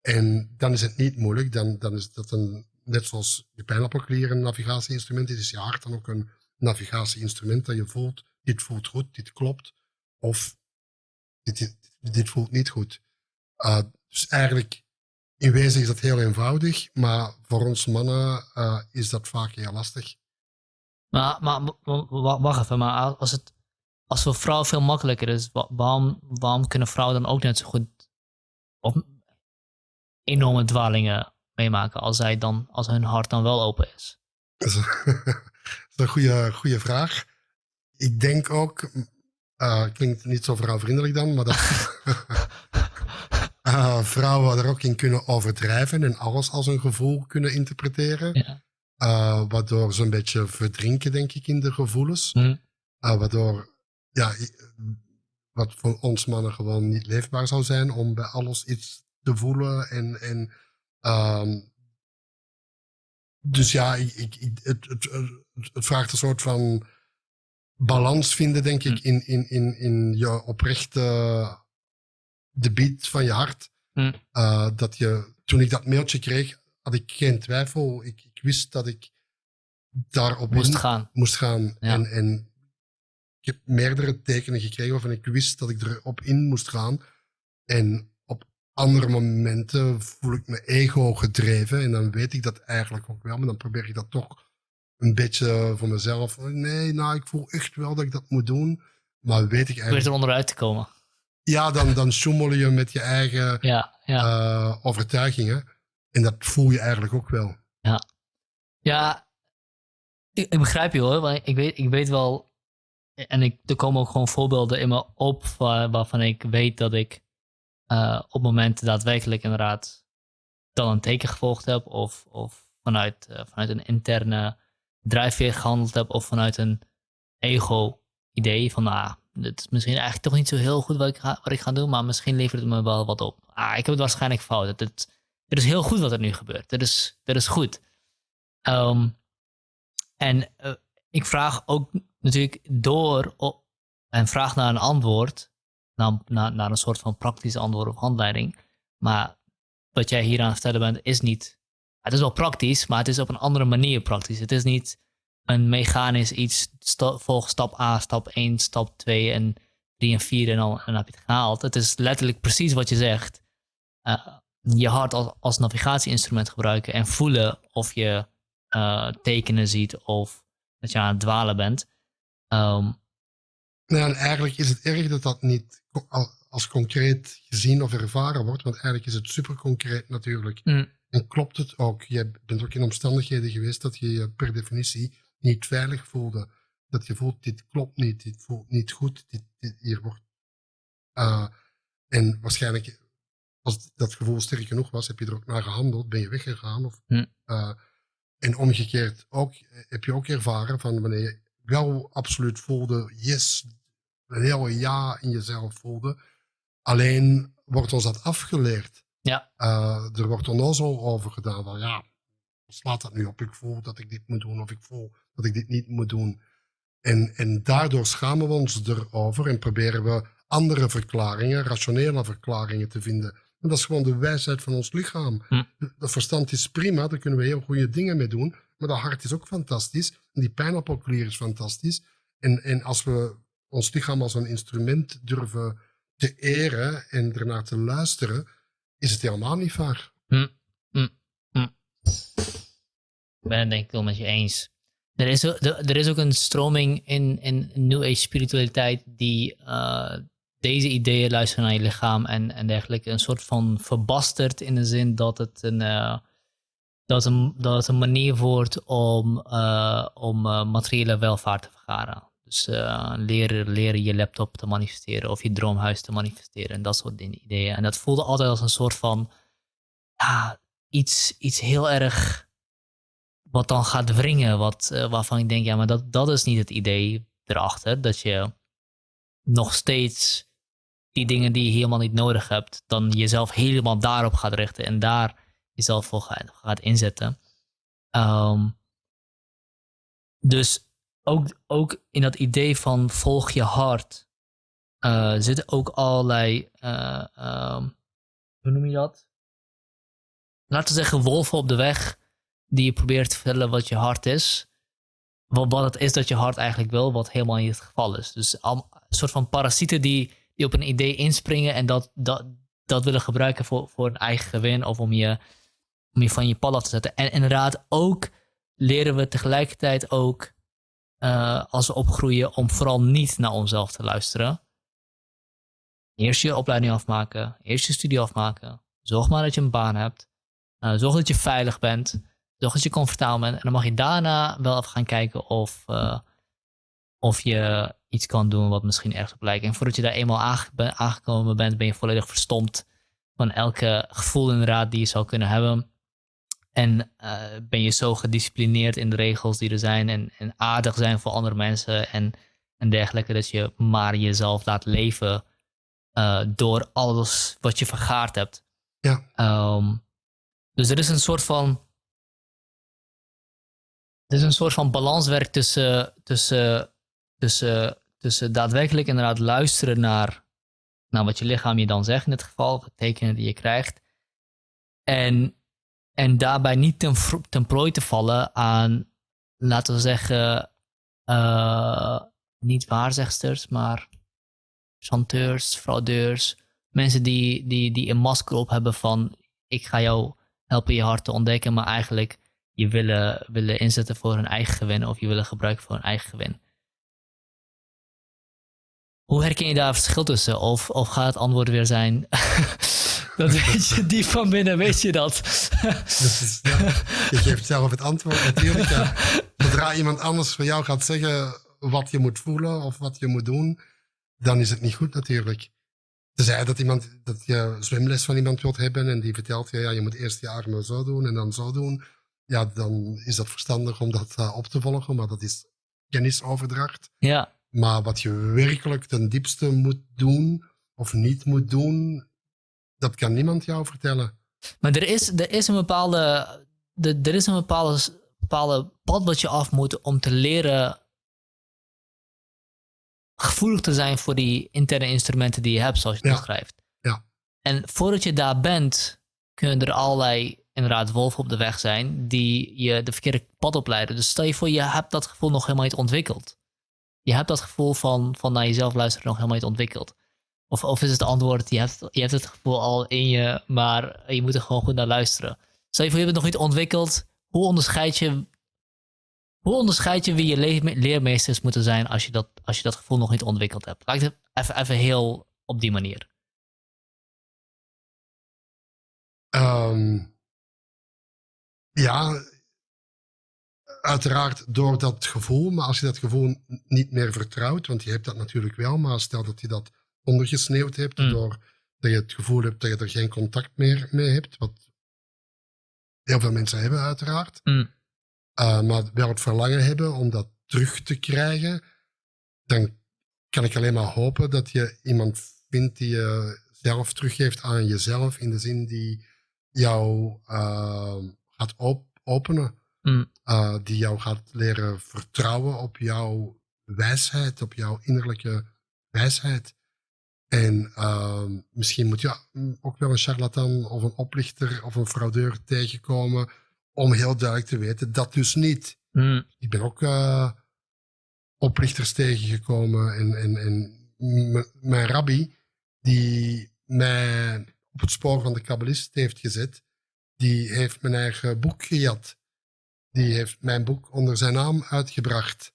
En dan is het niet moeilijk, dan, dan is dat een, net zoals je pijnappelklier een navigatieinstrument is, is je hart dan ook een navigatieinstrument dat je voelt, dit voelt goed, dit klopt, of dit, dit, dit voelt niet goed. Dus eigenlijk, in wezen is dat heel eenvoudig, maar voor ons mannen uh, is dat vaak heel lastig. Maar, maar wacht even, maar als het als voor vrouwen veel makkelijker is, waarom, waarom kunnen vrouwen dan ook net zo goed of enorme dwalingen meemaken als, zij dan, als hun hart dan wel open is? Dat is, een goede, goede vraag. Ik denk ook, uh, klinkt niet zo vrouwvriendelijk dan, maar dat uh, vrouwen er ook in kunnen overdrijven en alles als een gevoel kunnen interpreteren. Ja. Uh, waardoor ze een beetje verdrinken, denk ik, in de gevoelens. Hm. waardoor, ja, wat voor ons mannen gewoon niet leefbaar zou zijn om bij alles iets te voelen en, en ehm, dus ja, ik, ik, het, het, het, vraagt een soort van balans vinden, denk ik, hm. in, in, in, in je oprechte debiet van je hart. Hm. Uh, dat je, toen ik dat mailtje kreeg, had ik geen twijfel. Ik, ik wist dat ik daarop moest gaan. Moest gaan. En, en ik heb meerdere tekenen gekregen waarvan ik wist dat ik erop in moest gaan. En andere momenten voel ik me ego gedreven. En dan weet ik dat eigenlijk ook wel. Maar dan probeer ik dat toch een beetje voor mezelf. Nee, nou, ik voel echt wel dat ik dat moet doen. Maar weet ik eigenlijk... Probeer er onderuit te komen. Ja, dan, dan schommel je met je eigen ja, ja. Uh, overtuigingen. En dat voel je eigenlijk ook wel. Ja, ja ik, ik begrijp je hoor. Want ik weet, ik weet wel... En ik, er komen ook gewoon voorbeelden in me op waarvan ik weet dat ik uh, op momenten daadwerkelijk inderdaad dan een teken gevolgd heb of, of vanuit, uh, vanuit een interne drijfveer gehandeld heb of vanuit een ego-idee van nou, dit is misschien eigenlijk toch niet zo heel goed wat ik ga, wat ik ga doen, maar misschien levert het me wel wat op. Ah, ik heb het waarschijnlijk fout. Het, het, is heel goed wat er nu gebeurt. Dit is, dit is goed. Um, en uh, ik vraag ook natuurlijk door en vraag naar een antwoord naar, naar, naar een soort van praktisch antwoord of handleiding. Maar wat jij hier aan het vertellen bent, is niet. Het is wel praktisch, maar het is op een andere manier praktisch. Het is niet een mechanisch iets. volg stap A, stap 1, stap 2 en 3 en 4 en dan, en heb je het gehaald. Het is letterlijk precies wat je zegt. Uh, je hart als, als navigatieinstrument gebruiken en voelen of je uh, tekenen ziet of dat je aan het dwalen bent. Um, nou, en eigenlijk is het erg dat dat niet als concreet gezien of ervaren wordt, want eigenlijk is het super concreet natuurlijk. Mm. En klopt het ook? Je bent ook in omstandigheden geweest dat je je per definitie niet veilig voelde. Dat je voelt, dit klopt niet, dit voelt niet goed, dit, dit hier wordt. Uh, en waarschijnlijk, als dat gevoel sterk genoeg was, heb je er ook naar gehandeld, ben je weggegaan. Of, mm. uh, en omgekeerd ook, heb je ook ervaren van wanneer je wel absoluut voelde, yes, een heel ja in jezelf voelde. Alleen wordt ons dat afgeleerd. Ja. Uh, er wordt onnozel over gedaan van ja, slaat dat nu op? Ik voel dat ik dit moet doen of ik voel dat ik dit niet moet doen. En, en daardoor schamen we ons erover en proberen we andere verklaringen, rationele verklaringen te vinden. En dat is gewoon de wijsheid van ons lichaam. Hm. Dat verstand is prima, daar kunnen we heel goede dingen mee doen. Maar dat hart is ook fantastisch. En die pijnappelklier is fantastisch. En, en als we ons lichaam als een instrument durven te eren en ernaar te luisteren, is het helemaal niet vaak. Hm, hm, hm. Ik ben het denk ik wel met je eens. Er is, er is ook een stroming in, in New Age spiritualiteit die uh, deze ideeën luisteren naar je lichaam en, en dergelijke. Een soort van verbasterd in de zin dat het een, uh, dat een, dat een manier wordt om, uh, om materiële welvaart te vergaren. Dus leren, leren je laptop te manifesteren of je droomhuis te manifesteren en dat soort ideeën. En dat voelde altijd als een soort van ja, iets, iets heel erg wat dan gaat wringen, wat, uh, waarvan ik denk, ja, maar dat, dat is niet het idee erachter. Dat je nog steeds die dingen die je helemaal niet nodig hebt, dan jezelf helemaal daarop gaat richten en daar jezelf voor gaat, inzetten. Um, dus ook, ook in dat idee van volg je hart uh, zitten ook allerlei, uh, um, hoe noem je dat? Laten we zeggen wolven op de weg die je probeert te vertellen wat je hart is. Wat, wat het is dat je hart eigenlijk wil, wat helemaal niet het geval is. Dus een soort van parasieten die, die op een idee inspringen en dat, dat, dat willen gebruiken voor, voor een eigen gewin of om je, om je van je pad af te zetten. En inderdaad, ook leren we tegelijkertijd ook uh, als we opgroeien om vooral niet naar onszelf te luisteren. Eerst je opleiding afmaken, eerst je studie afmaken. Zorg maar dat je een baan hebt. Uh, zorg dat je veilig bent. Zorg dat je comfortabel bent. En dan mag je daarna wel even gaan kijken of, uh, of je iets kan doen wat misschien ergens op lijkt. En voordat je daar eenmaal aangekomen bent, ben je volledig verstomd van elke gevoel inderdaad die je zou kunnen hebben. En uh, ben je zo gedisciplineerd in de regels die er zijn en, en aardig zijn voor andere mensen en, en dergelijke, dat je maar jezelf laat leven uh, door alles wat je vergaard hebt. Ja. Um, dus er is een soort van. Is een soort van balanswerk tussen, tussen, tussen, tussen daadwerkelijk inderdaad luisteren naar, naar wat je lichaam je dan zegt in dit geval, tekenen die je krijgt. En en daarbij niet ten, ten prooi te vallen aan, laten we zeggen, uh, niet waarzegsters, maar chanteurs, fraudeurs. Mensen die, die, die een masker op hebben van ik ga jou helpen je hart te ontdekken, maar eigenlijk je willen, willen inzetten voor hun eigen gewin of je willen gebruiken voor hun eigen gewin. Hoe herken je daar verschil tussen? Of, of gaat het antwoord weer zijn Dat weet je, diep van binnen weet je dat. Dus, ja, je geeft zelf het antwoord natuurlijk. Ja. Zodra iemand anders voor jou gaat zeggen wat je moet voelen of wat je moet doen, dan is het niet goed natuurlijk. Tenzij dat, iemand, dat je zwemles van iemand wilt hebben en die vertelt je, ja, je moet eerst je armen zo doen en dan zo doen. Ja, dan is dat verstandig om dat uh, op te volgen, maar dat is kennisoverdracht. Ja. Maar wat je werkelijk ten diepste moet doen of niet moet doen, dat kan niemand jou vertellen. Maar er is, er is een bepaalde, er, er is een bepaalde, bepaalde pad wat je af moet om te leren gevoelig te zijn voor die interne instrumenten die je hebt, zoals je het ja. beschrijft. Ja. En voordat je daar bent, kunnen er allerlei inderdaad wolven op de weg zijn die je de verkeerde pad opleiden. Dus stel je voor, je hebt dat gevoel nog helemaal niet ontwikkeld. Je hebt dat gevoel van, van naar jezelf luisteren nog helemaal niet ontwikkeld. Of, of is het antwoord, je hebt, je hebt het gevoel al in je, maar je moet er gewoon goed naar luisteren. Stel je voor, je hebt het nog niet ontwikkeld. Hoe onderscheid je, hoe onderscheid je wie je leermeesters moeten zijn als je, dat, als je dat gevoel nog niet ontwikkeld hebt? Laat het even, even heel op die manier. Um, ja, uiteraard door dat gevoel, maar als je dat gevoel niet meer vertrouwt, want je hebt dat natuurlijk wel, maar stel dat je dat ondergesneeuwd hebt, mm. doordat je het gevoel hebt dat je er geen contact meer mee hebt, wat heel veel mensen hebben uiteraard, mm. uh, maar wel het verlangen hebben om dat terug te krijgen, dan kan ik alleen maar hopen dat je iemand vindt die je zelf teruggeeft aan jezelf, in de zin die jou uh, gaat op openen. Mm. Uh, die jou gaat leren vertrouwen op jouw wijsheid, op jouw innerlijke wijsheid. En uh, misschien moet je ook wel een charlatan of een oplichter of een fraudeur tegenkomen om heel duidelijk te weten dat dus niet. Mm. Ik ben ook uh, oplichters tegengekomen en, en, en mijn rabbi, die mij op het spoor van de kabbalist heeft gezet, die heeft mijn eigen boek gejat. Die heeft mijn boek onder zijn naam uitgebracht.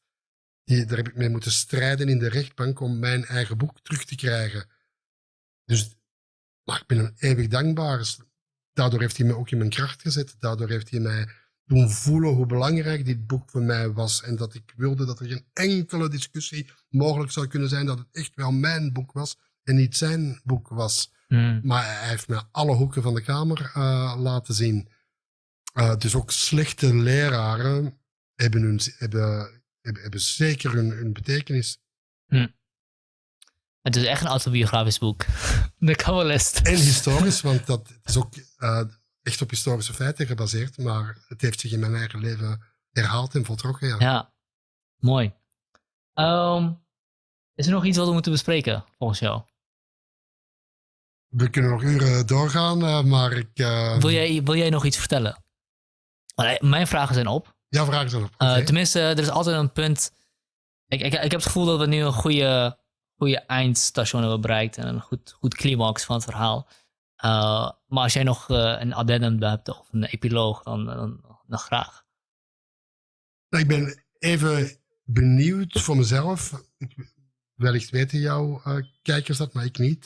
Daar heb ik mee moeten strijden in de rechtbank om mijn eigen boek terug te krijgen. Dus, maar ik ben hem eeuwig dankbaar. Daardoor heeft hij me ook in mijn kracht gezet. Daardoor heeft hij mij doen voelen hoe belangrijk dit boek voor mij was. En dat ik wilde dat er geen enkele discussie mogelijk zou kunnen zijn dat het echt wel mijn boek was en niet zijn boek was. Mm. Maar hij heeft me alle hoeken van de kamer uh, laten zien. Uh, dus ook slechte leraren hebben, hun, hebben, hebben, hebben zeker hun, hun betekenis. Mm. Het is echt een autobiografisch boek. De Kabbalist. En historisch, want dat is ook uh, echt op historische feiten gebaseerd. Maar het heeft zich in mijn eigen leven herhaald en voltrokken. Ja, ja. mooi. Um, is er nog iets wat we moeten bespreken, volgens jou? We kunnen nog uren doorgaan, uh, maar ik... Uh, wil, jij, wil jij nog iets vertellen? Mijn vragen zijn op. Ja, vragen zijn op. Okay. tenminste, er is altijd een punt... Ik, ik, ik heb het gevoel dat we nu een goede goede eindstation hebben bereikt en een goed, goed climax van het verhaal. maar als jij nog een addendum hebt of een epiloog, dan, dan, dan graag. Ik ben even benieuwd voor mezelf. Ik, wellicht weten jouw kijkers dat, maar ik niet.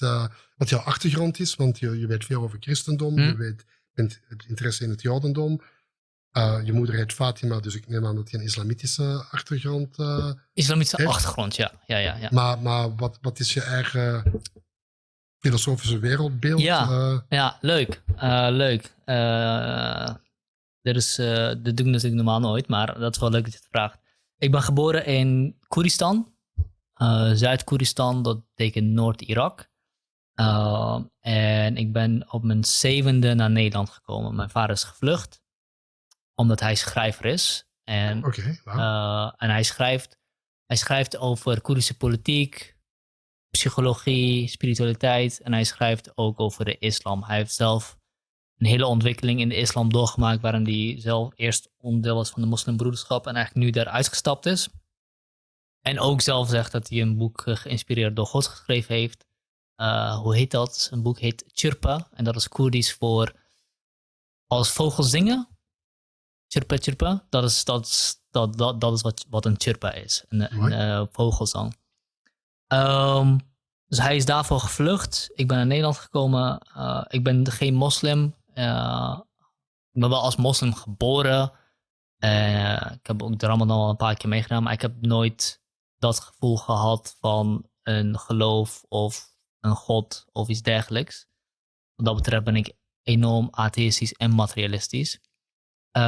wat jouw achtergrond is, want je, je weet veel over christendom, hm? je weet, bent interesse in het jodendom. Uh, je moeder heet Fatima, dus ik neem aan dat je een islamitische achtergrond Islamitische achtergrond, ja. ja, ja, ja. Maar, maar wat, wat is je eigen filosofische wereldbeeld? Ja, ja leuk. leuk. dit, is, dit doe ik natuurlijk normaal nooit, maar dat is wel leuk dat je het vraagt. Ik ben geboren in Koeristan. Zuid-Koeristan, dat betekent Noord-Irak. en ik ben op mijn zevende naar Nederland gekomen. Mijn vader is gevlucht omdat hij schrijver is. En, okay, uh, en hij, schrijft, hij schrijft over Koerdische politiek, psychologie, spiritualiteit. En hij schrijft ook over de islam. Hij heeft zelf een hele ontwikkeling in de islam doorgemaakt, waarin hij zelf eerst onderdeel was van de moslimbroederschap en eigenlijk nu daar uitgestapt is. En ook zelf zegt dat hij een boek geïnspireerd door God geschreven heeft. Uh, hoe heet dat? Een boek heet Chirpa. En dat is Koerdisch voor als vogels zingen. Chirpa chirpa, dat is, dat, dat, dat, dat is wat, wat een chirpa is, een, een uh, vogelzang. Um, dus hij is daarvoor gevlucht. Ik ben naar Nederland gekomen. Uh, ik ben geen moslim. Ik ben wel als moslim geboren. ik heb ook de Ramadan al een paar keer meegedaan, maar ik heb nooit dat gevoel gehad van een geloof of een god of iets dergelijks. Wat dat betreft ben ik enorm atheïstisch en materialistisch. Uh,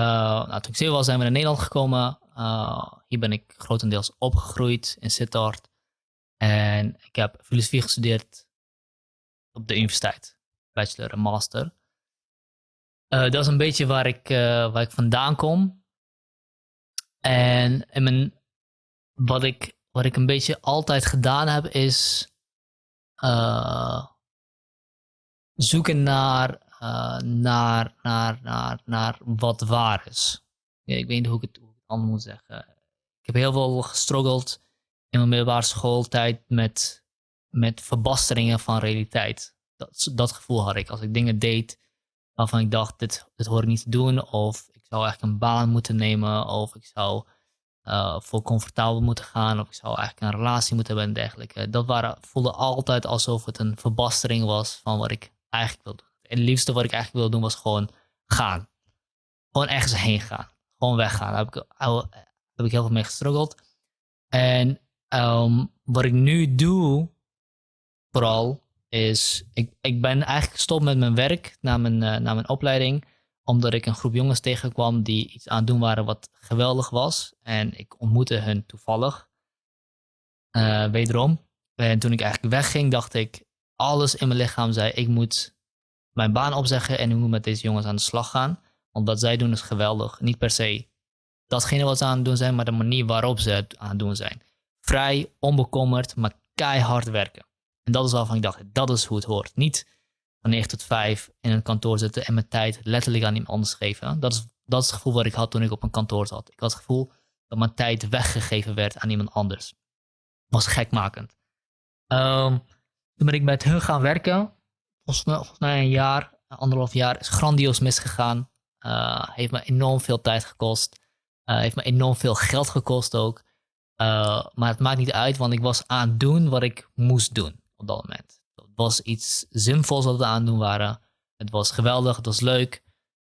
nou, toen ik zeven was, zijn we naar Nederland gekomen. Uh, hier ben ik grotendeels opgegroeid in Sittard. En ik heb filosofie gestudeerd op de universiteit. Bachelor en master. Uh, dat is een beetje waar ik, waar ik vandaan kom. En, en mijn, wat, ik, wat ik een beetje altijd gedaan heb, is zoeken naar uh, naar, naar, naar, naar wat waar is. ik weet niet hoe ik het, anders moet zeggen. Ik heb heel veel gestruggeld in mijn middelbare schooltijd met, met verbasteringen van realiteit. Dat, dat gevoel had ik. Als ik dingen deed waarvan ik dacht, dit, dit hoor ik niet te doen. Of ik zou eigenlijk een baan moeten nemen. Of ik zou uh, voor comfortabel moeten gaan. Of ik zou eigenlijk een relatie moeten hebben en dergelijke. Dat waren, voelde altijd alsof het een verbastering was van wat ik eigenlijk wilde het liefste wat ik eigenlijk wilde doen was gewoon gaan. Gewoon ergens heen gaan. Gewoon weggaan. Daar heb ik, heb ik heel veel mee gestruggeld. En ehm, wat ik nu doe, vooral, is... Ik, ik ben eigenlijk gestopt met mijn werk na mijn, uh, na mijn opleiding. Omdat ik een groep jongens tegenkwam die iets aan het doen waren wat geweldig was. En ik ontmoette hun toevallig. Uh, wederom. En toen ik eigenlijk wegging, dacht ik... Alles in mijn lichaam zei, ik moet mijn baan opzeggen en ik moet met deze jongens aan de slag gaan. Want wat zij doen is geweldig. Niet per se datgene wat ze aan het doen zijn, maar de manier waarop ze het aan het doen zijn. Vrij, onbekommerd, maar keihard werken. En dat is waarvan ik dacht, dat is hoe het hoort. Niet van 9 tot 5 in een kantoor zitten en mijn tijd letterlijk aan iemand anders geven. Dat is, dat is het gevoel wat ik had toen ik op een kantoor zat. Ik had het gevoel dat mijn tijd weggegeven werd aan iemand anders. Was gekmakend. Um, toen ben ik met hun gaan werken volgens mij een jaar, anderhalf jaar, is grandioos misgegaan. Uh, heeft me enorm veel tijd gekost. Uh, heeft me enorm veel geld gekost ook. Uh, maar het maakt niet uit, want ik was aan het doen wat ik moest doen op dat moment. Was iets zinvols wat we aan het doen waren. Het was geweldig, het was leuk.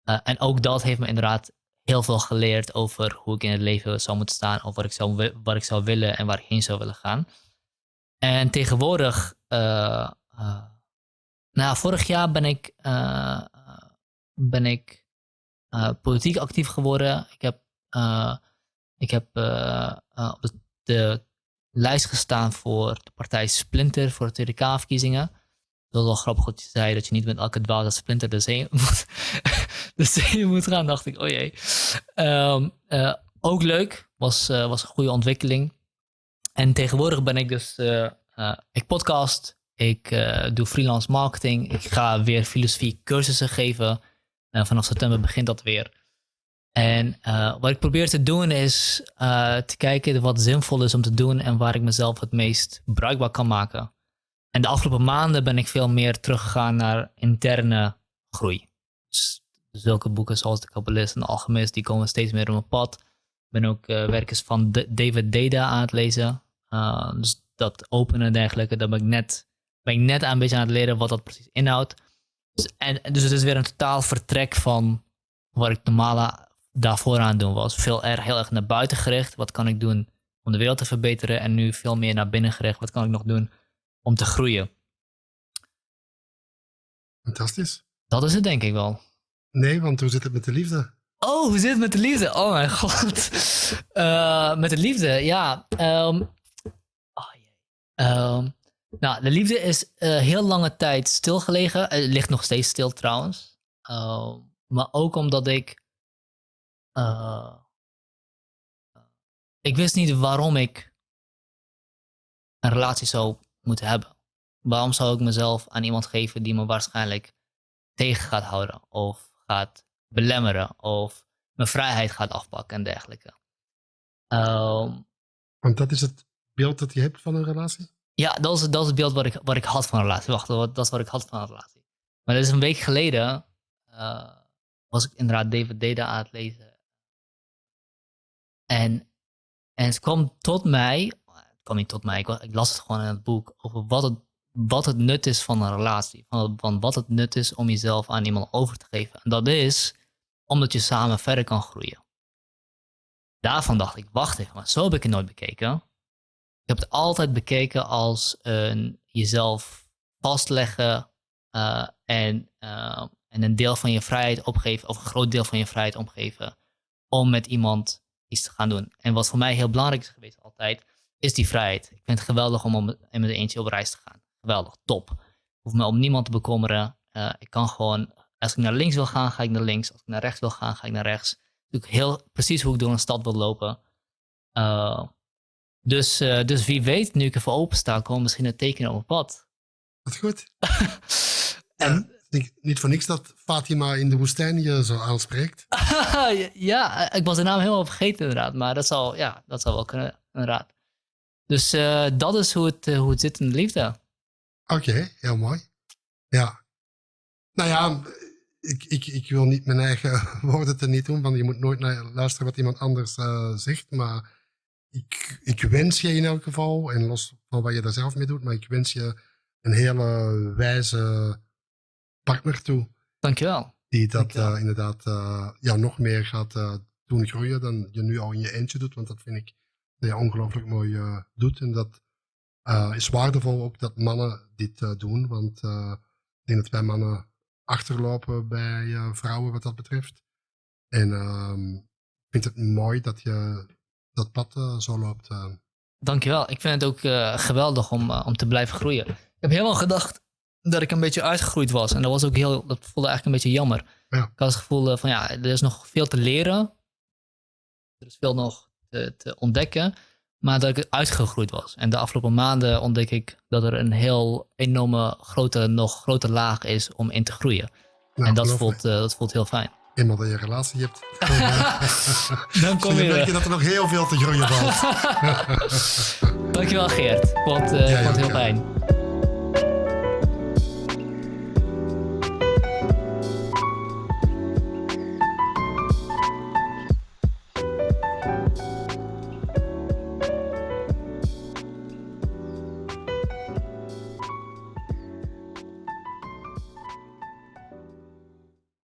en ook dat heeft me inderdaad heel veel geleerd over hoe ik in het leven zou moeten staan. Of wat ik zou, wat ik zou willen en waar ik heen zou willen gaan. En tegenwoordig nou, vorig jaar ben ik, uh, ben ik uh, politiek actief geworden. Ik heb, uh, ik heb op de, lijst gestaan voor de partij Splinter voor de Tweede K-verkiezingen. Dat was wel grappig dat je zei dat je niet met elke dwaze splinter de zee moet, de zee moet gaan. dacht ik, oh jee. Um, ook leuk, was, was een goede ontwikkeling. En tegenwoordig ben ik dus, ik podcast, ik doe freelance marketing. Ik ga weer filosofie cursussen geven. Vanaf september begint dat weer. En uh, wat ik probeer te doen is te kijken wat zinvol is om te doen en waar ik mezelf het meest bruikbaar kan maken. en de afgelopen maanden ben ik veel meer teruggegaan naar interne groei. Dus zulke boeken zoals de Kabbalist en de Alchemist, die komen steeds meer op mijn pad. Ik ben ook uh, werkers van David Deda aan het lezen. Dus dat openen en dergelijke, daar ben ik net, ben ik net een beetje aan het leren wat dat precies inhoudt. Dus, en, dus het is weer een totaal vertrek van wat ik normaal daarvoor aan het doen was. Veel erg, heel erg naar buiten gericht. Wat kan ik doen om de wereld te verbeteren? En nu veel meer naar binnen gericht. Wat kan ik nog doen om te groeien? Fantastisch. Dat is het denk ik wel. Nee, want hoe zit het met de liefde? Oh, hoe zit het met de liefde? Oh mijn god. Uh, met de liefde, ja. Um, oh, um, nou, de liefde is uh, heel lange tijd stilgelegen. Het ligt nog steeds stil trouwens. Uh, maar ook omdat ik. Uh, ik wist niet waarom ik een relatie zou moeten hebben. Waarom zou ik mezelf aan iemand geven die me waarschijnlijk tegen gaat houden? Of gaat belemmeren? Of mijn vrijheid gaat afpakken en dergelijke. Um, Want dat is het beeld dat je hebt van een relatie? Ja, dat is, dat is het beeld wat ik, wat ik had van een relatie. Wacht, dat is wat ik had van een relatie. Maar dat is een week geleden. Uh, was ik inderdaad David Deda aan het lezen. En, en het kwam tot mij. Het kwam niet tot mij, ik, las het gewoon in het boek. Over wat het, wat het nut is van een relatie. Van, van wat het nut is om jezelf aan iemand over te geven. En dat is omdat je samen verder kan groeien. Daarvan dacht ik, wacht even, maar zo heb ik het nooit bekeken. Ik heb het altijd bekeken als een jezelf vastleggen uh, en, uh, en een deel van je vrijheid opgeven, of een groot deel van je vrijheid opgeven, om met iemand iets te gaan doen. En wat voor mij heel belangrijk is geweest altijd, is die vrijheid. Ik vind het geweldig om met een eentje op reis te gaan. Geweldig, top. Ik hoef me om niemand te bekommeren. Uh, ik kan gewoon, als ik naar links wil gaan, ga ik naar links. Als ik naar rechts wil gaan, ga ik naar rechts. Ik heel precies hoe ik door een stad wil lopen. Uh, dus, uh, dus wie weet, nu ik ervoor open sta, komen misschien een teken op mijn pad. Wat goed. en niet voor niks dat Fatima in de woestijn je zo aanspreekt. ja, ik was de naam helemaal vergeten inderdaad. Maar dat zal, ja, dat zal wel kunnen, inderdaad. Dus uh, dat is hoe het, uh, hoe het zit in de liefde. Oké, okay, heel mooi. Ja. Nou ja, ik, ik, ik wil niet mijn eigen woorden te niet doen, want je moet nooit naar luisteren wat iemand anders zegt. Maar ik, ik wens je in elk geval, en los van wat je daar zelf mee doet, maar ik wens je een hele wijze partner toe. Dankjewel. Die dat Dankjewel. Uh, inderdaad uh, ja, nog meer gaat uh, doen groeien dan je nu al in je eentje doet. Want dat vind ik dat je ongelooflijk mooi doet. En dat is waardevol ook dat mannen dit doen. Want ik denk dat wij mannen achterlopen bij vrouwen wat dat betreft. En ehm, ik vind het mooi dat je dat pad zo loopt. Dankjewel. Ik vind het ook geweldig om, om te blijven groeien. Ik heb helemaal gedacht dat ik een beetje uitgegroeid was. En dat was ook heel, dat voelde eigenlijk een beetje jammer. Ja. Ik had het gevoel van ja, er is nog veel te leren. Er is veel nog te, te ontdekken. Maar dat ik uitgegroeid was. En de afgelopen maanden ontdek ik dat er een heel enorme grote, nog grote laag is om in te groeien. Nou, en dat voelt, dat voelt heel fijn eenmaal dat je een relatie hebt, dan kom je, merk je dat er nog heel veel te groeien valt. Dankjewel Geert, ik vond, uh, vond het heel fijn.